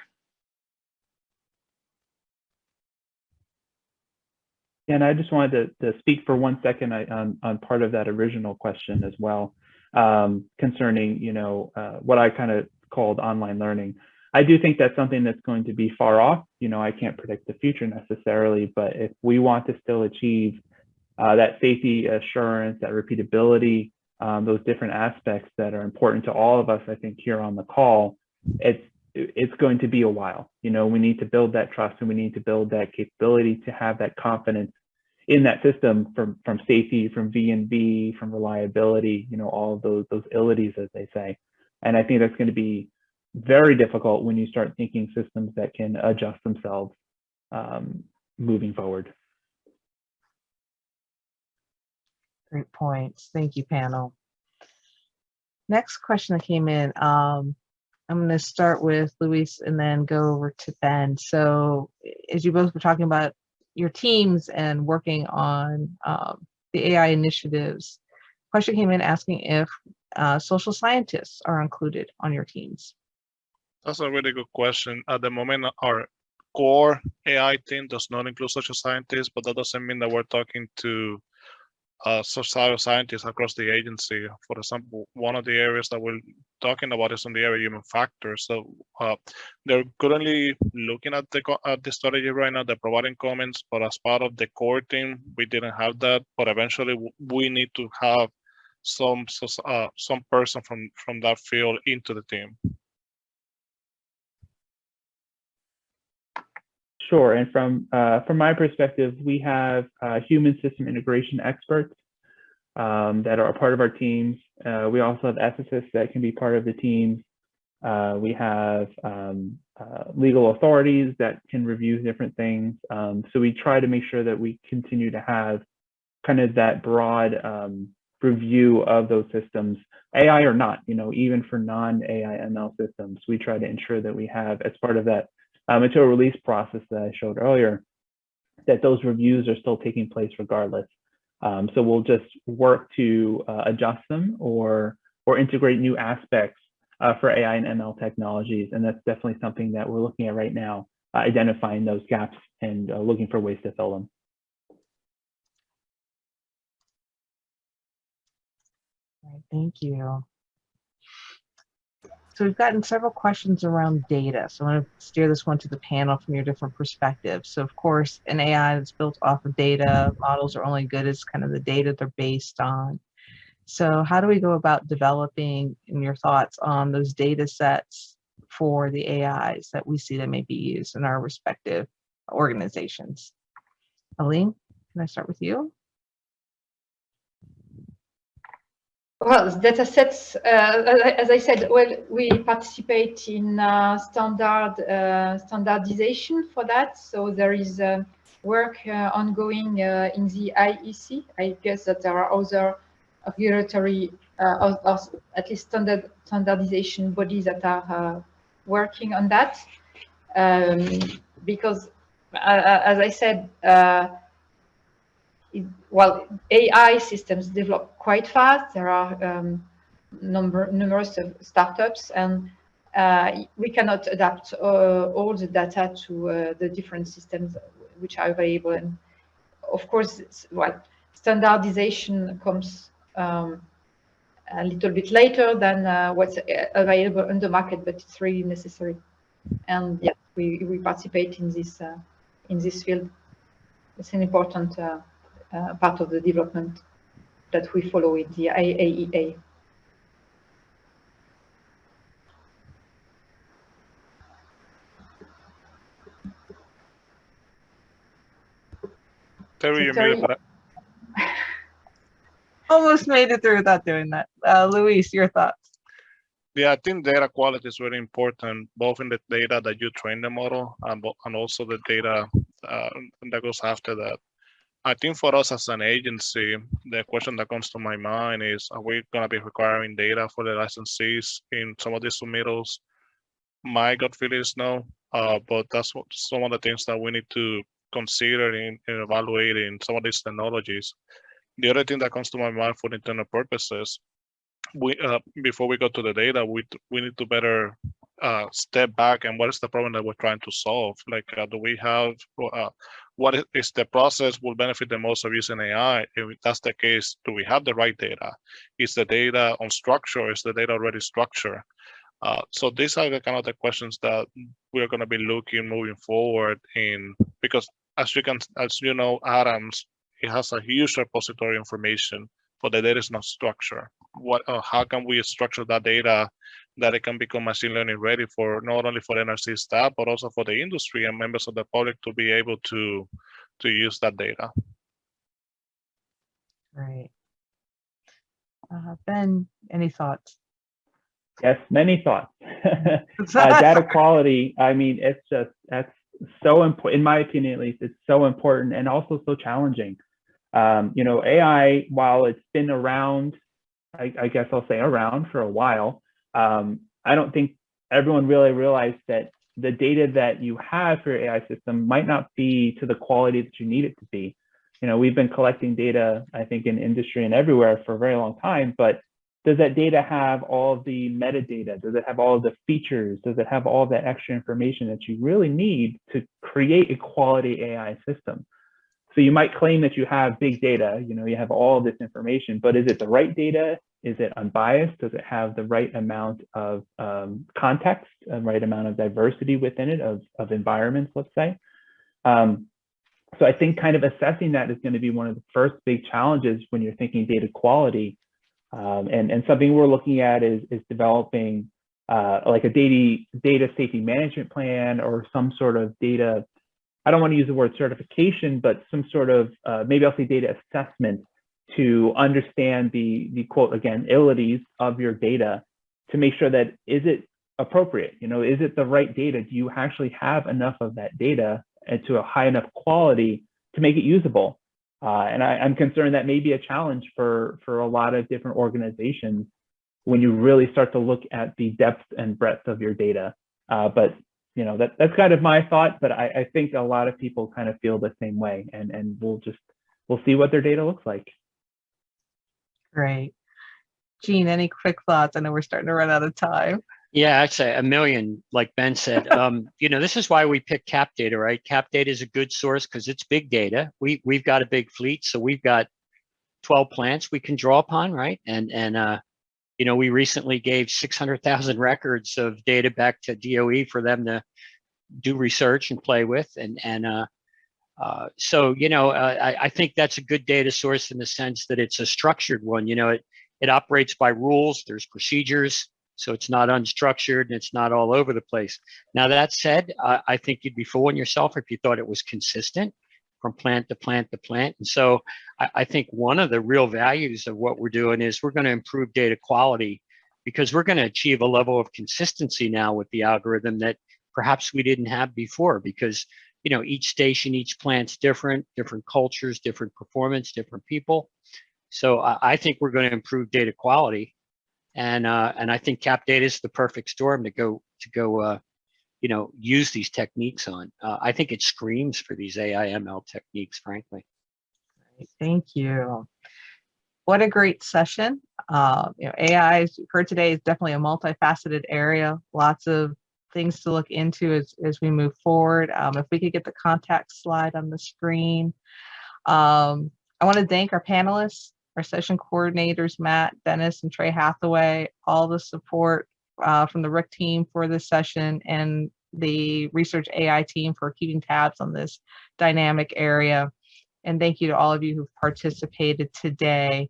And I just wanted to, to speak for one second on, on part of that original question as well, um, concerning, you know, uh, what I kind of called online learning. I do think that's something that's going to be far off. You know, I can't predict the future necessarily, but if we want to still achieve uh, that safety assurance, that repeatability, um, those different aspects that are important to all of us, I think here on the call, it's it's going to be a while. You know, we need to build that trust and we need to build that capability to have that confidence in that system from from safety, from V and V, from reliability, you know, all those those ilities as they say. And I think that's going to be very difficult when you start thinking systems that can adjust themselves um, moving forward. Great points. Thank you, panel. Next question that came in, um, I'm going to start with Luis and then go over to Ben. So as you both were talking about your teams and working on um, the AI initiatives, question came in asking if uh, social scientists are included on your teams. That's a really good question. At the moment, our core AI team does not include social scientists, but that doesn't mean that we're talking to uh, scientists across the agency. For example, one of the areas that we're talking about is on the area human factors. So uh, they're currently looking at the at the strategy right now. They're providing comments, but as part of the core team, we didn't have that. But eventually, we need to have some uh, some person from from that field into the team. Sure, and from uh, from my perspective, we have uh, human system integration experts um, that are a part of our teams. Uh, we also have ethicists that can be part of the teams. Uh, we have um, uh, legal authorities that can review different things. Um, so we try to make sure that we continue to have kind of that broad um, review of those systems, AI or not, you know, even for non-AI ML systems, we try to ensure that we have as part of that material release process that I showed earlier, that those reviews are still taking place regardless. Um, so we'll just work to uh, adjust them or or integrate new aspects uh, for AI and ML technologies, and that's definitely something that we're looking at right now, uh, identifying those gaps and uh, looking for ways to fill them. Thank you. So we've gotten several questions around data. So I'm going to steer this one to the panel from your different perspectives. So of course, an AI that's built off of data, models are only good as kind of the data they're based on. So how do we go about developing in your thoughts on those data sets for the AIs that we see that may be used in our respective organizations? Aline, can I start with you? Well, data sets, uh, as I said, well, we participate in uh, standard uh, standardization for that. So there is work uh, ongoing uh, in the IEC. I guess that there are other regulatory, uh, or, or at least standard standardization bodies that are working on that. Um, because, as I said, it, well, AI systems develop quite fast. There are um, number numerous of startups, and uh, we cannot adapt uh, all the data to uh, the different systems which are available. And of course, well, standardization comes um, a little bit later than uh, what's available on the market, but it's really necessary. And yeah, we, we participate in this uh, in this field. It's an important uh, part of the development that we follow in the IAEA. Terry, Almost made it through without doing that. Uh, Luis, your thoughts? Yeah, I think data quality is very important, both in the data that you train the model and, and also the data uh, that goes after that. I think for us as an agency, the question that comes to my mind is, are we gonna be requiring data for the licensees in some of these submittals? My gut feeling is no, uh, but that's what some of the things that we need to consider in, in evaluating some of these technologies. The other thing that comes to my mind for internal purposes we uh, before we go to the data, we we need to better uh, step back and what is the problem that we're trying to solve? Like, uh, do we have uh, what is the process will benefit the most of using AI? If that's the case, do we have the right data? Is the data on structure? Is the data already structured? Uh, so these are the kind of the questions that we're going to be looking moving forward in because as you can as you know, ADAMS it has a huge repository information, but the data is not structured what uh, how can we structure that data that it can become machine learning ready for not only for NRC staff but also for the industry and members of the public to be able to to use that data. Great. Uh, Ben, any thoughts? Yes, many thoughts. uh, data quality, I mean, it's just, that's so important, in my opinion, at least, it's so important and also so challenging. Um, you know, AI, while it's been around, I, I guess I'll say around for a while, um, I don't think everyone really realized that the data that you have for your AI system might not be to the quality that you need it to be. You know, we've been collecting data, I think, in industry and everywhere for a very long time, but does that data have all the metadata? Does it have all the features? Does it have all that extra information that you really need to create a quality AI system? So you might claim that you have big data, you know, you have all this information, but is it the right data? Is it unbiased? Does it have the right amount of um, context, the right amount of diversity within it of, of environments, let's say? Um, so I think kind of assessing that is going to be one of the first big challenges when you're thinking data quality um, and, and something we're looking at is, is developing uh, like a data, data safety management plan or some sort of data, I don't want to use the word certification, but some sort of, uh, maybe I'll say data assessment to understand the, the quote, again, ilities of your data to make sure that is it appropriate? You know, is it the right data? Do you actually have enough of that data and to a high enough quality to make it usable? Uh, and I, am concerned that may be a challenge for, for a lot of different organizations when you really start to look at the depth and breadth of your data. Uh, but you know that that's kind of my thought, but I, I, think a lot of people kind of feel the same way, and and we'll just we'll see what their data looks like. Great. Gene, any quick thoughts? I know we're starting to run out of time. Yeah, I'd say a million, like Ben said. Um, you know, this is why we pick cap data, right? Cap data is a good source because it's big data. We we've got a big fleet, so we've got 12 plants we can draw upon, right? And and uh, you know, we recently gave 600,000 records of data back to DOE for them to do research and play with, and and uh, uh, so you know, uh, I, I think that's a good data source in the sense that it's a structured one. You know, it it operates by rules. There's procedures. So it's not unstructured and it's not all over the place. Now that said, I think you'd be fooling yourself if you thought it was consistent from plant to plant to plant. And so I, I think one of the real values of what we're doing is we're going to improve data quality because we're going to achieve a level of consistency now with the algorithm that perhaps we didn't have before because you know each station each plant's different different cultures different performance different people so I, I think we're going to improve data quality and uh, and I think cap data is the perfect storm to go to go uh, you know use these techniques on. Uh, I think it screams for these AI ML techniques, frankly. Thank you. What a great session. Uh, you know, AI, as you've heard today, is definitely a multifaceted area. Lots of things to look into as, as we move forward. Um, if we could get the contact slide on the screen. Um, I want to thank our panelists our session coordinators, Matt, Dennis, and Trey Hathaway, all the support uh, from the RIC team for this session and the research AI team for keeping tabs on this dynamic area. And thank you to all of you who've participated today.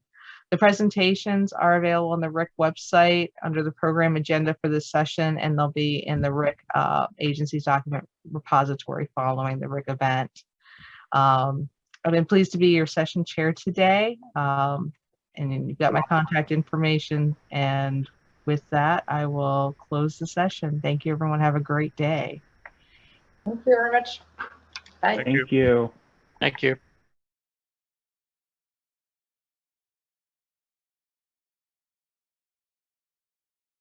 The presentations are available on the RIC website under the program agenda for this session, and they'll be in the RIC uh, agency's document repository following the RIC event. Um, I've been pleased to be your session chair today. Um, and you've got my contact information. And with that, I will close the session. Thank you, everyone. Have a great day. Thank you very much. Bye. Thank you. Thank you. Thank you.